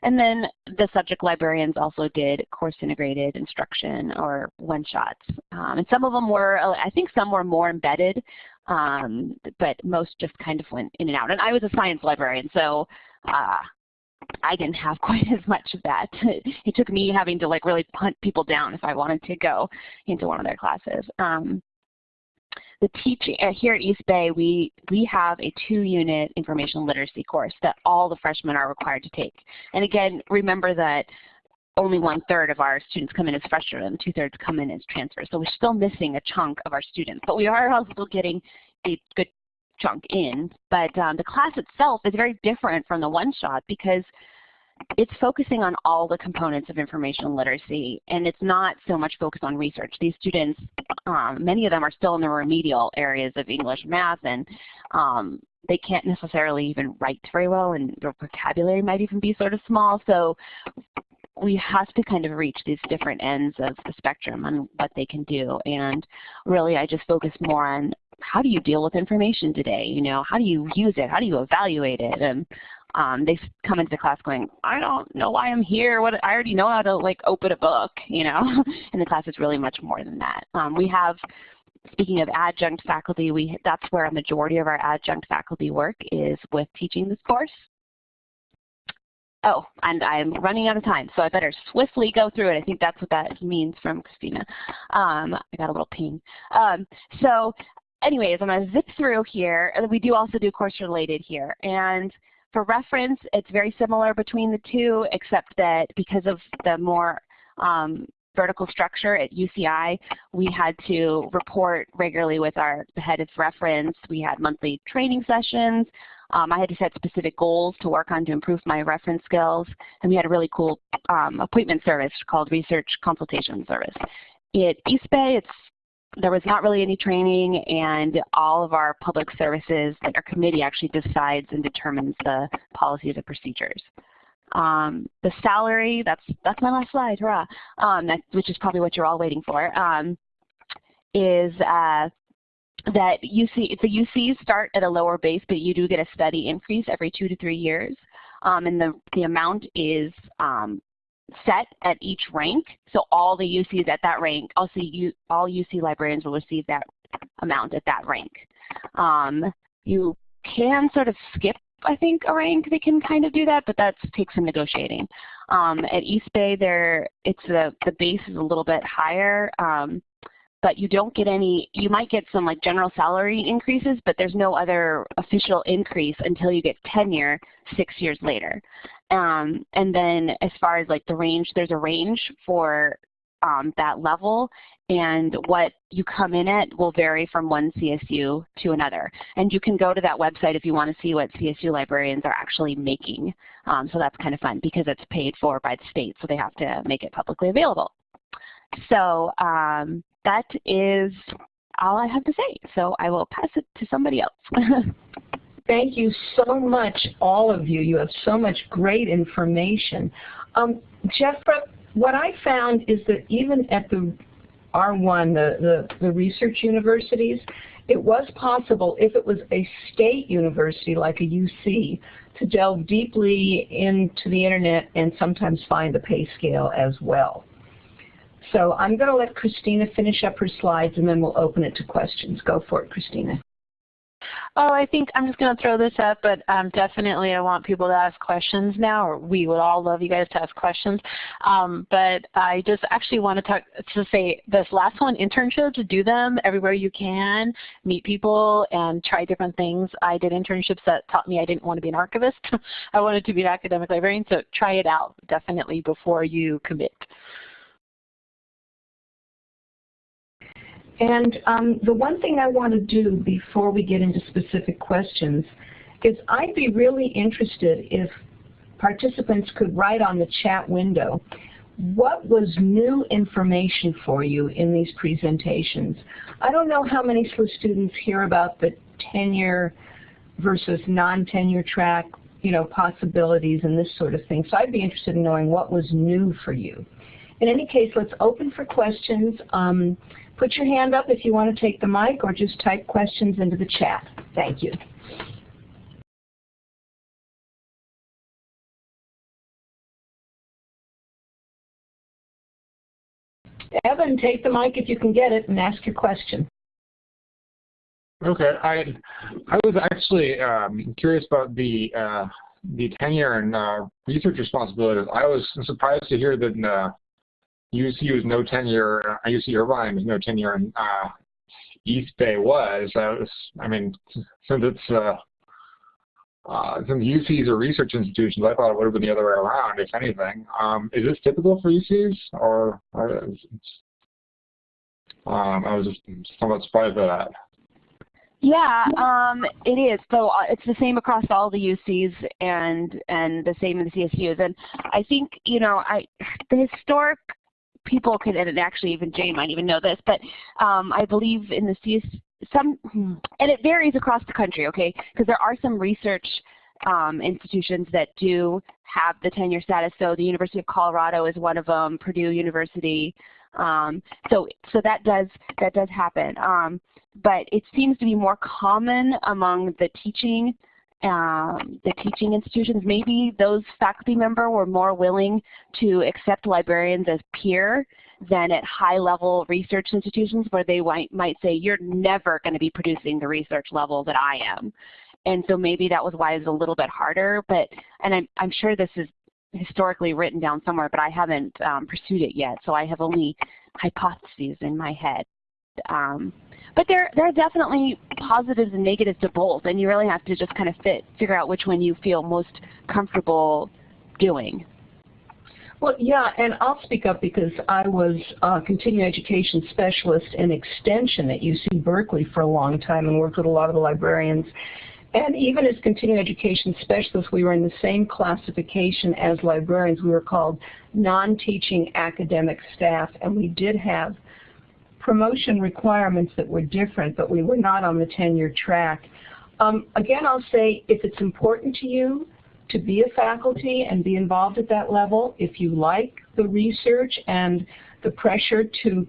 And then the subject librarians also did course integrated instruction or one-shots. Um, and some of them were, I think some were more embedded, um, but most just kind of went in and out. And I was a science librarian, so uh, I didn't have *laughs* quite as much of that. *laughs* it took me having to like really hunt people down if I wanted to go into one of their classes. Um, the teaching uh, here at East Bay, we we have a two-unit information literacy course that all the freshmen are required to take. And again, remember that only one third of our students come in as freshmen two thirds come in as transfers. So we're still missing a chunk of our students, but we are also getting a good chunk in. But um, the class itself is very different from the one-shot because it's focusing on all the components of information literacy, and it's not so much focused on research. These students, um, many of them are still in the remedial areas of English, math, and um, they can't necessarily even write very well, and their vocabulary might even be sort of small. So we have to kind of reach these different ends of the spectrum on what they can do. And really, I just focus more on how do you deal with information today? You know, how do you use it? How do you evaluate it? And um, they come into the class going, I don't know why I'm here. What I already know how to like open a book, you know. *laughs* and the class is really much more than that. Um, we have, speaking of adjunct faculty, we that's where a majority of our adjunct faculty work is with teaching this course. Oh, and I'm running out of time, so I better swiftly go through it. I think that's what that means from Christina. Um, I got a little ping. Um, so anyways, I'm going to zip through here. We do also do course related here. And for reference, it's very similar between the two, except that because of the more um, vertical structure at UCI, we had to report regularly with our head of reference. We had monthly training sessions. Um, I had to set specific goals to work on to improve my reference skills. And we had a really cool um, appointment service called Research Consultation Service. At East Bay, it's there was not really any training and all of our public services, our committee actually decides and determines the policies and procedures. Um, the salary, that's that's my last slide, hurrah, um, that, which is probably what you're all waiting for, um, is uh, that UC, the UCs start at a lower base, but you do get a steady increase every two to three years. Um, and the, the amount is um, set at each rank. So all the UCs at that rank, all, see, all UC librarians will receive that amount at that rank. Um, you can sort of skip, I think, a rank. They can kind of do that, but that takes some negotiating. Um, at East Bay, there, it's the, the base is a little bit higher. Um, but you don't get any, you might get some like general salary increases, but there's no other official increase until you get tenure six years later. Um, and then as far as like the range, there's a range for um, that level and what you come in at will vary from one CSU to another. And you can go to that website if you want to see what CSU librarians are actually making. Um, so that's kind of fun because it's paid for by the state, so they have to make it publicly available. So um, that is all I have to say. So I will pass it to somebody else. *laughs* Thank you so much, all of you. You have so much great information. Um, Jeffra, what I found is that even at the R1, the, the, the research universities, it was possible, if it was a state university like a UC, to delve deeply into the internet and sometimes find the pay scale as well. So I'm going to let Christina finish up her slides and then we'll open it to questions. Go for it, Christina. Oh, I think I'm just going to throw this up, but um, definitely I want people to ask questions now, or we would all love you guys to ask questions. Um, but I just actually want to talk to say this last one, internships, do them everywhere you can, meet people and try different things. I did internships that taught me I didn't want to be an archivist. *laughs* I wanted to be an academic librarian, so try it out definitely before you commit. And um, the one thing I want to do before we get into specific questions is I'd be really interested if participants could write on the chat window what was new information for you in these presentations. I don't know how many SLIS students hear about the tenure versus non-tenure track you know, possibilities and this sort of thing. So I'd be interested in knowing what was new for you. In any case, let's open for questions. Um, Put your hand up if you want to take the mic or just type questions into the chat. Thank you. Evan, take the mic if you can get it and ask your question. Okay, I I was actually um, curious about the uh, the tenure and uh, research responsibilities, I was surprised to hear that uh, UC was no tenure, uh, UC Irvine was no tenure, and uh, East Bay was. I was, I mean, since it's uh, uh, since UCs are research institutions, I thought it would have been the other way around, if anything. Um, is this typical for UCs, or, or um, I was just somewhat surprised by that. Yeah, um, it is. So uh, it's the same across all the UCs and and the same in the CSUs. And I think you know, I the historic people could, and actually even Jay might even know this, but um, I believe in the CS some, and it varies across the country, okay? Because there are some research um, institutions that do have the tenure status. So the University of Colorado is one of them. Purdue University. Um, so so that does that does happen. Um, but it seems to be more common among the teaching um, the teaching institutions. Maybe those faculty member were more willing to accept librarians as peer than at high-level research institutions where they might, might say, you're never going to be producing the research level that I am. And so maybe that was why it was a little bit harder. But and I'm, I'm sure this is historically written down somewhere, but I haven't um, pursued it yet. So I have only hypotheses in my head. Um, but there, there are definitely positives and negatives to both, and you really have to just kind of fit, figure out which one you feel most comfortable doing. Well, yeah, and I'll speak up because I was a continuing education specialist in extension at UC Berkeley for a long time and worked with a lot of the librarians. And even as continuing education specialists, we were in the same classification as librarians. We were called non-teaching academic staff, and we did have promotion requirements that were different, but we were not on the tenure track. Um, again, I'll say if it's important to you to be a faculty and be involved at that level, if you like the research and the pressure to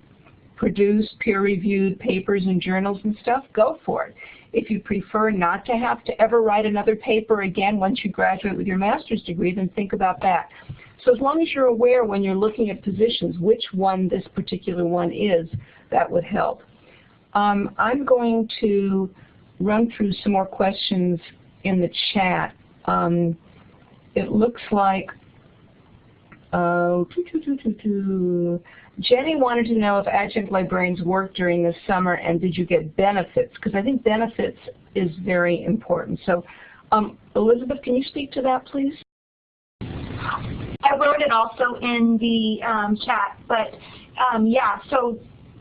produce peer-reviewed papers and journals and stuff, go for it. If you prefer not to have to ever write another paper again once you graduate with your master's degree, then think about that. So as long as you're aware when you're looking at positions which one this particular one is, that would help. Um, I'm going to run through some more questions in the chat. Um, it looks like uh, Jenny wanted to know if adjunct librarians work during the summer and did you get benefits? Because I think benefits is very important. So um, Elizabeth, can you speak to that, please? I wrote it also in the um, chat, but um, yeah, so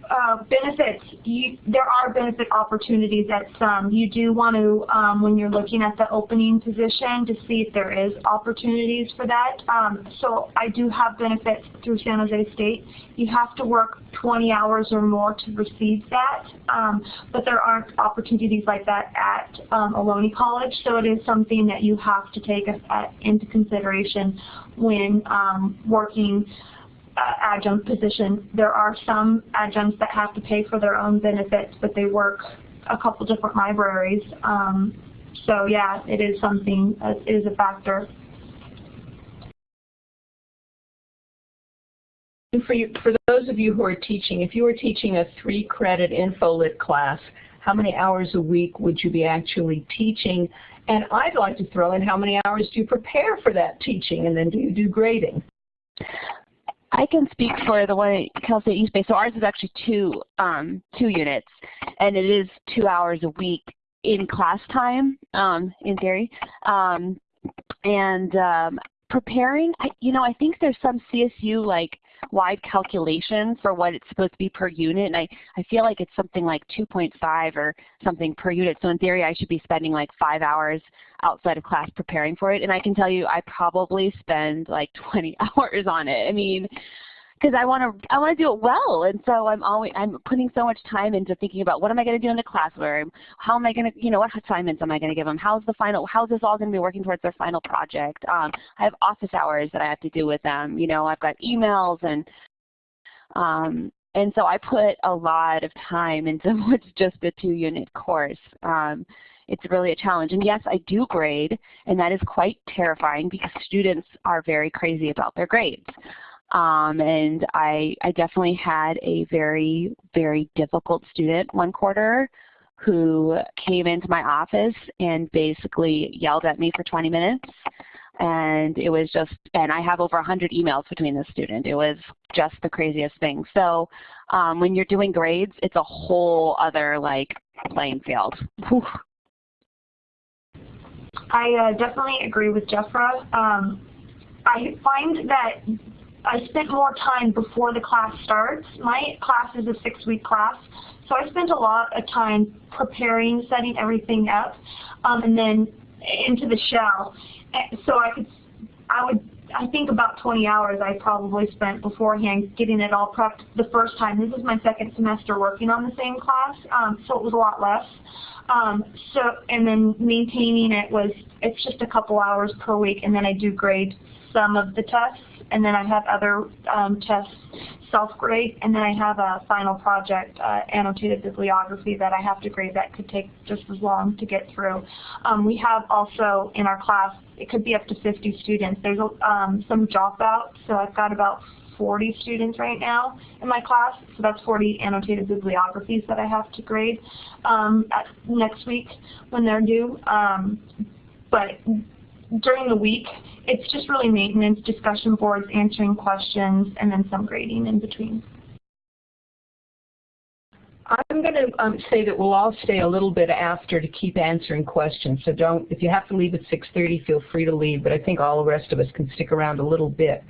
uh, benefits, you, there are benefit opportunities at some. You do want to, um, when you're looking at the opening position, to see if there is opportunities for that. Um, so I do have benefits through San Jose State. You have to work 20 hours or more to receive that, um, but there aren't opportunities like that at um, Ohlone College, so it is something that you have to take a, a, into consideration when um, working uh, adjunct position. There are some adjuncts that have to pay for their own benefits, but they work a couple different libraries. Um, so yeah, it is something, uh, it is a factor. For, you, for those of you who are teaching, if you were teaching a three-credit InfoLit class, how many hours a week would you be actually teaching? And I'd like to throw in how many hours do you prepare for that teaching, and then do you do grading? I can speak for the one at Cal State East Bay. So ours is actually two um, two units, and it is two hours a week in class time, um, in theory. Um, and um, preparing, I, you know, I think there's some CSU like wide calculation for what it's supposed to be per unit, and I, I feel like it's something like 2.5 or something per unit. So in theory, I should be spending like five hours outside of class preparing for it. And I can tell you, I probably spend like *laughs* 20 hours on it. I mean, because I want to I want to do it well, and so I'm always I'm putting so much time into thinking about what am I going to do in the classroom, how am I going to you know what assignments am I going to give them, how's the final how's this all going to be working towards their final project. Um, I have office hours that I have to do with them. You know I've got emails and um, and so I put a lot of time *laughs* into what's just a two unit course. Um, it's really a challenge. And yes, I do grade, and that is quite terrifying because students are very crazy about their grades. Um, and I, I definitely had a very, very difficult student one quarter who came into my office and basically yelled at me for 20 minutes. And it was just, and I have over 100 emails between this student. It was just the craziest thing. So um, when you're doing grades, it's a whole other like playing field. Whew. I uh, definitely agree with Jeffra. Um, I find that I spent more time before the class starts. My class is a six-week class, so I spent a lot of time preparing, setting everything up, um, and then into the shell. So I could, I would, I think about 20 hours I probably spent beforehand getting it all prepped the first time. This is my second semester working on the same class, um, so it was a lot less. Um, so, and then maintaining it was, it's just a couple hours per week, and then I do grade some of the tests, and then I have other um, tests self-grade, and then I have a final project, uh, annotated bibliography that I have to grade that could take just as long to get through. Um, we have also in our class, it could be up to 50 students. There's um, some dropouts, so I've got about 40 students right now in my class, so that's 40 annotated bibliographies that I have to grade um, next week when they're due. Um, but during the week, it's just really maintenance, discussion boards, answering questions, and then some grading in between. I'm going to um, say that we'll all stay a little bit after to keep answering questions. So don't, if you have to leave at 6.30, feel free to leave. But I think all the rest of us can stick around a little bit.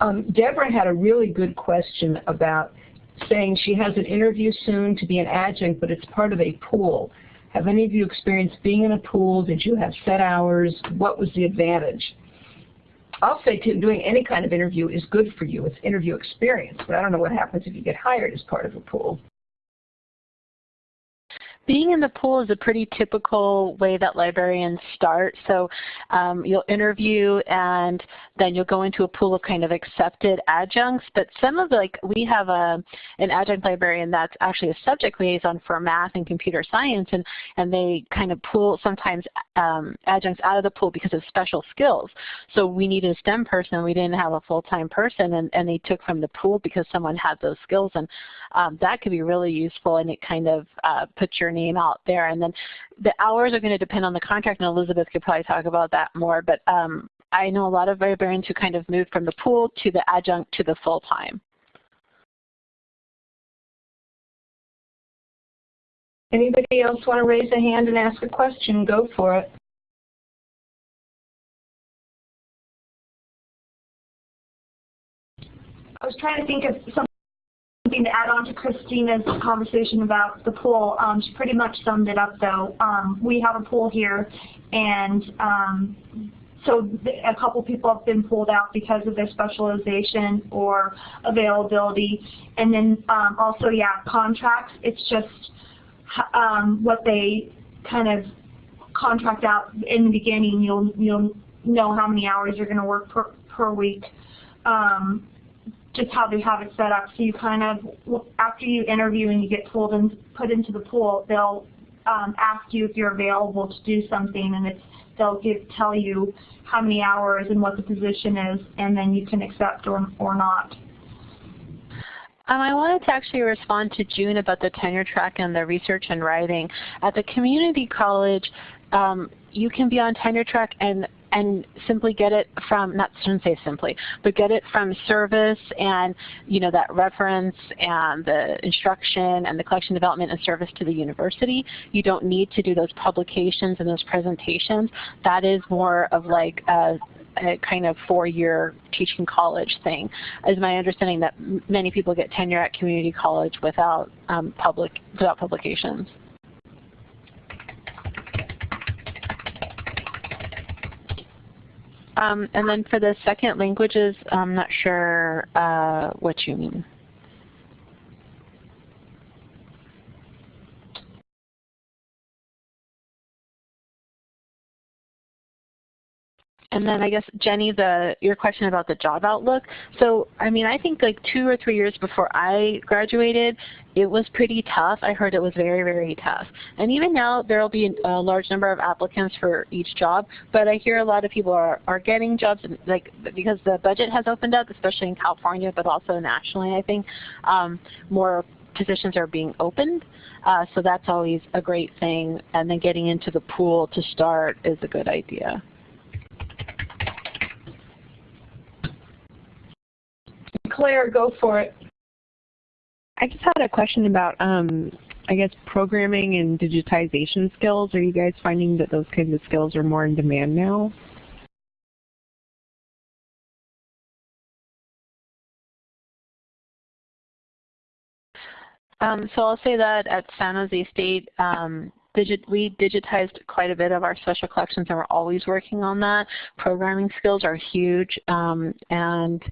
Um, Deborah had a really good question about saying she has an interview soon to be an adjunct, but it's part of a pool. Have any of you experienced being in a pool? Did you have set hours? What was the advantage? I'll say too, doing any kind of interview is good for you. It's interview experience, but I don't know what happens if you get hired as part of a pool. Being in the pool is a pretty typical way that librarians start. So um, you'll interview and then you'll go into a pool of kind of accepted adjuncts. But some of the, like, we have a, an adjunct librarian that's actually a subject liaison for math and computer science and, and they kind of pull sometimes um, adjuncts out of the pool because of special skills. So we needed a STEM person, we didn't have a full-time person and, and they took from the pool because someone had those skills and um, that could be really useful and it kind of uh, puts your name out there. And then the hours are going to depend on the contract, and Elizabeth could probably talk about that more. But um, I know a lot of librarians who kind of moved from the pool to the adjunct to the full-time. Anybody else want to raise a hand and ask a question? Go for it. I was trying to think of some something to add on to Christina's conversation about the pool. Um, she pretty much summed it up though. Um, we have a pool here and um, so a couple people have been pulled out because of their specialization or availability. And then um, also, yeah, contracts, it's just um, what they kind of contract out in the beginning. You'll, you'll know how many hours you're going to work per, per week. Um, just how they have it set up. So you kind of, after you interview and you get pulled and put into the pool, they'll um, ask you if you're available to do something, and it's they'll give tell you how many hours and what the position is, and then you can accept or or not. Um, I wanted to actually respond to June about the tenure track and the research and writing. At the community college, um, you can be on tenure track and and simply get it from, not shouldn't say simply, but get it from service and you know that reference and the instruction and the collection development and service to the university. You don't need to do those publications and those presentations. That is more of like a a kind of four-year teaching college thing. Is my understanding that many people get tenure at community college without um, public without publications. Um, and then for the second languages, I'm not sure uh, what you mean. And then I guess Jenny, the your question about the job outlook. So I mean, I think like two or three years before I graduated, it was pretty tough. I heard it was very, very tough. And even now, there will be a large number of applicants for each job. But I hear a lot of people are are getting jobs, like because the budget has opened up, especially in California, but also nationally. I think um, more positions are being opened. Uh, so that's always a great thing. And then getting into the pool to start is a good idea. Claire, go for it. I just had a question about, um, I guess, programming and digitization skills. Are you guys finding that those kinds of skills are more in demand now? Um, so I'll say that at San Jose State, um, digit, we digitized quite a bit of our special collections and we're always working on that. Programming skills are huge um, and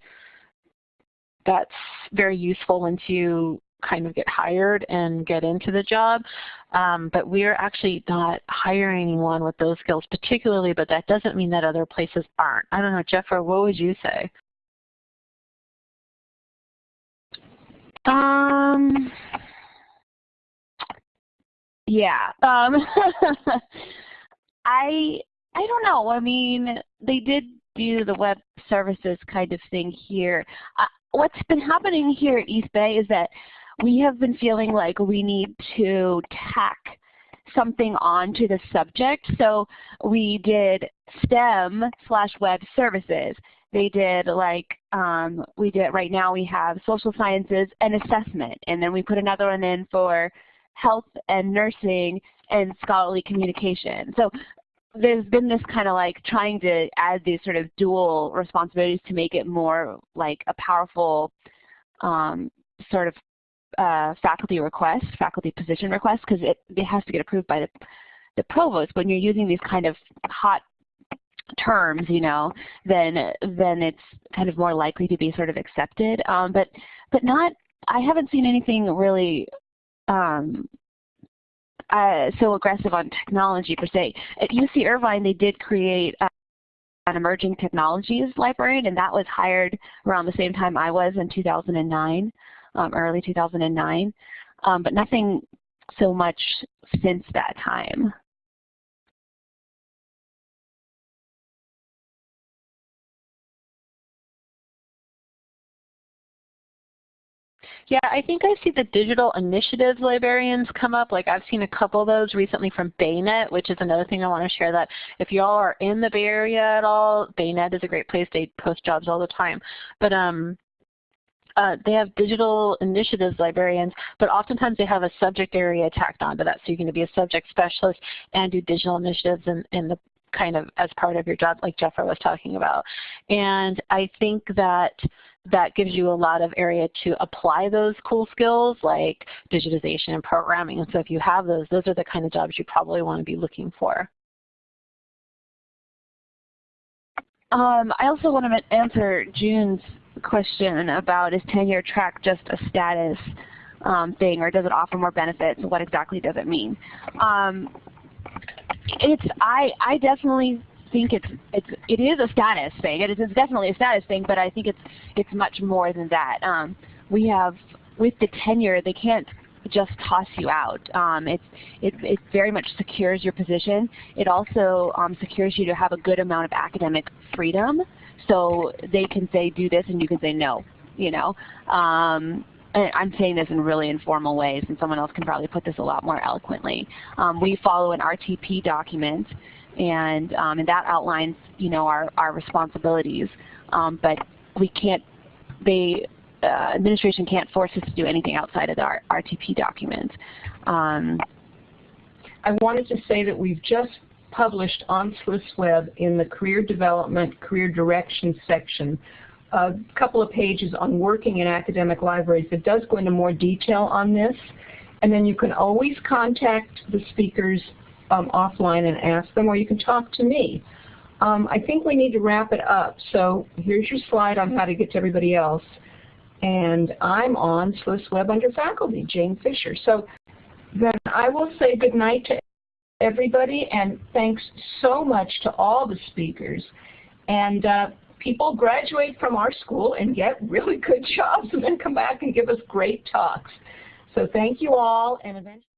that's very useful once you kind of get hired and get into the job. Um, but we're actually not hiring anyone with those skills particularly, but that doesn't mean that other places aren't. I don't know, Jeffra, what would you say? Um, yeah. Um, *laughs* I I don't know. I mean, they did do the web services kind of thing here. What's been happening here at East Bay is that we have been feeling like we need to tack something onto the subject. So we did STEM slash web services. They did like, um, we did, right now we have social sciences and assessment. And then we put another one in for health and nursing and scholarly communication. So there's been this kind of like trying to add these sort of dual responsibilities to make it more like a powerful um, sort of uh, faculty request, faculty position request, because it, it has to get approved by the, the provost. When you're using these kind of hot terms, you know, then then it's kind of more likely to be sort of accepted. Um, but but not, I haven't seen anything really um, uh, so aggressive on technology per se. At UC Irvine, they did create uh, an emerging technologies librarian, and that was hired around the same time I was in 2009, um, early 2009, um, but nothing so much since that time. Yeah, I think I see the digital initiatives librarians come up. Like I've seen a couple of those recently from BayNet, which is another thing I want to share that if y'all are in the Bay Area at all, BayNet is a great place. They post jobs all the time. But um, uh, they have digital initiatives librarians, but oftentimes they have a subject area tacked onto that. So you're going to be a subject specialist and do digital initiatives in, in the kind of as part of your job like Jeffra was talking about. And I think that that gives you a lot of area to apply those cool skills like digitization and programming. And so if you have those, those are the kind of jobs you probably want to be looking for. Um, I also want to answer June's question about is tenure track just a status um, thing or does it offer more benefits? What exactly does it mean? Um, it's I I definitely think it's it's it is a status thing. It is definitely a status thing, but I think it's it's much more than that. Um, we have with the tenure, they can't just toss you out. Um, it's, it, it very much secures your position. It also um, secures you to have a good amount of academic freedom. So they can say do this and you can say no, you know. Um, I'm saying this in really informal ways and someone else can probably put this a lot more eloquently. Um, we follow an RTP document and, um, and that outlines, you know, our, our responsibilities. Um, but we can't, they, uh, administration can't force us to do anything outside of our RTP document. Um, I wanted to say that we've just published on SLISWeb in the Career Development, Career Direction section a couple of pages on working in academic libraries that does go into more detail on this. And then you can always contact the speakers um, offline and ask them, or you can talk to me. Um, I think we need to wrap it up. So here's your slide on how to get to everybody else. And I'm on SLISWeb under faculty, Jane Fisher. So then I will say good night to everybody, and thanks so much to all the speakers. And uh, people graduate from our school and get really good *laughs* jobs and then come back and give us great talks. So thank you all, and eventually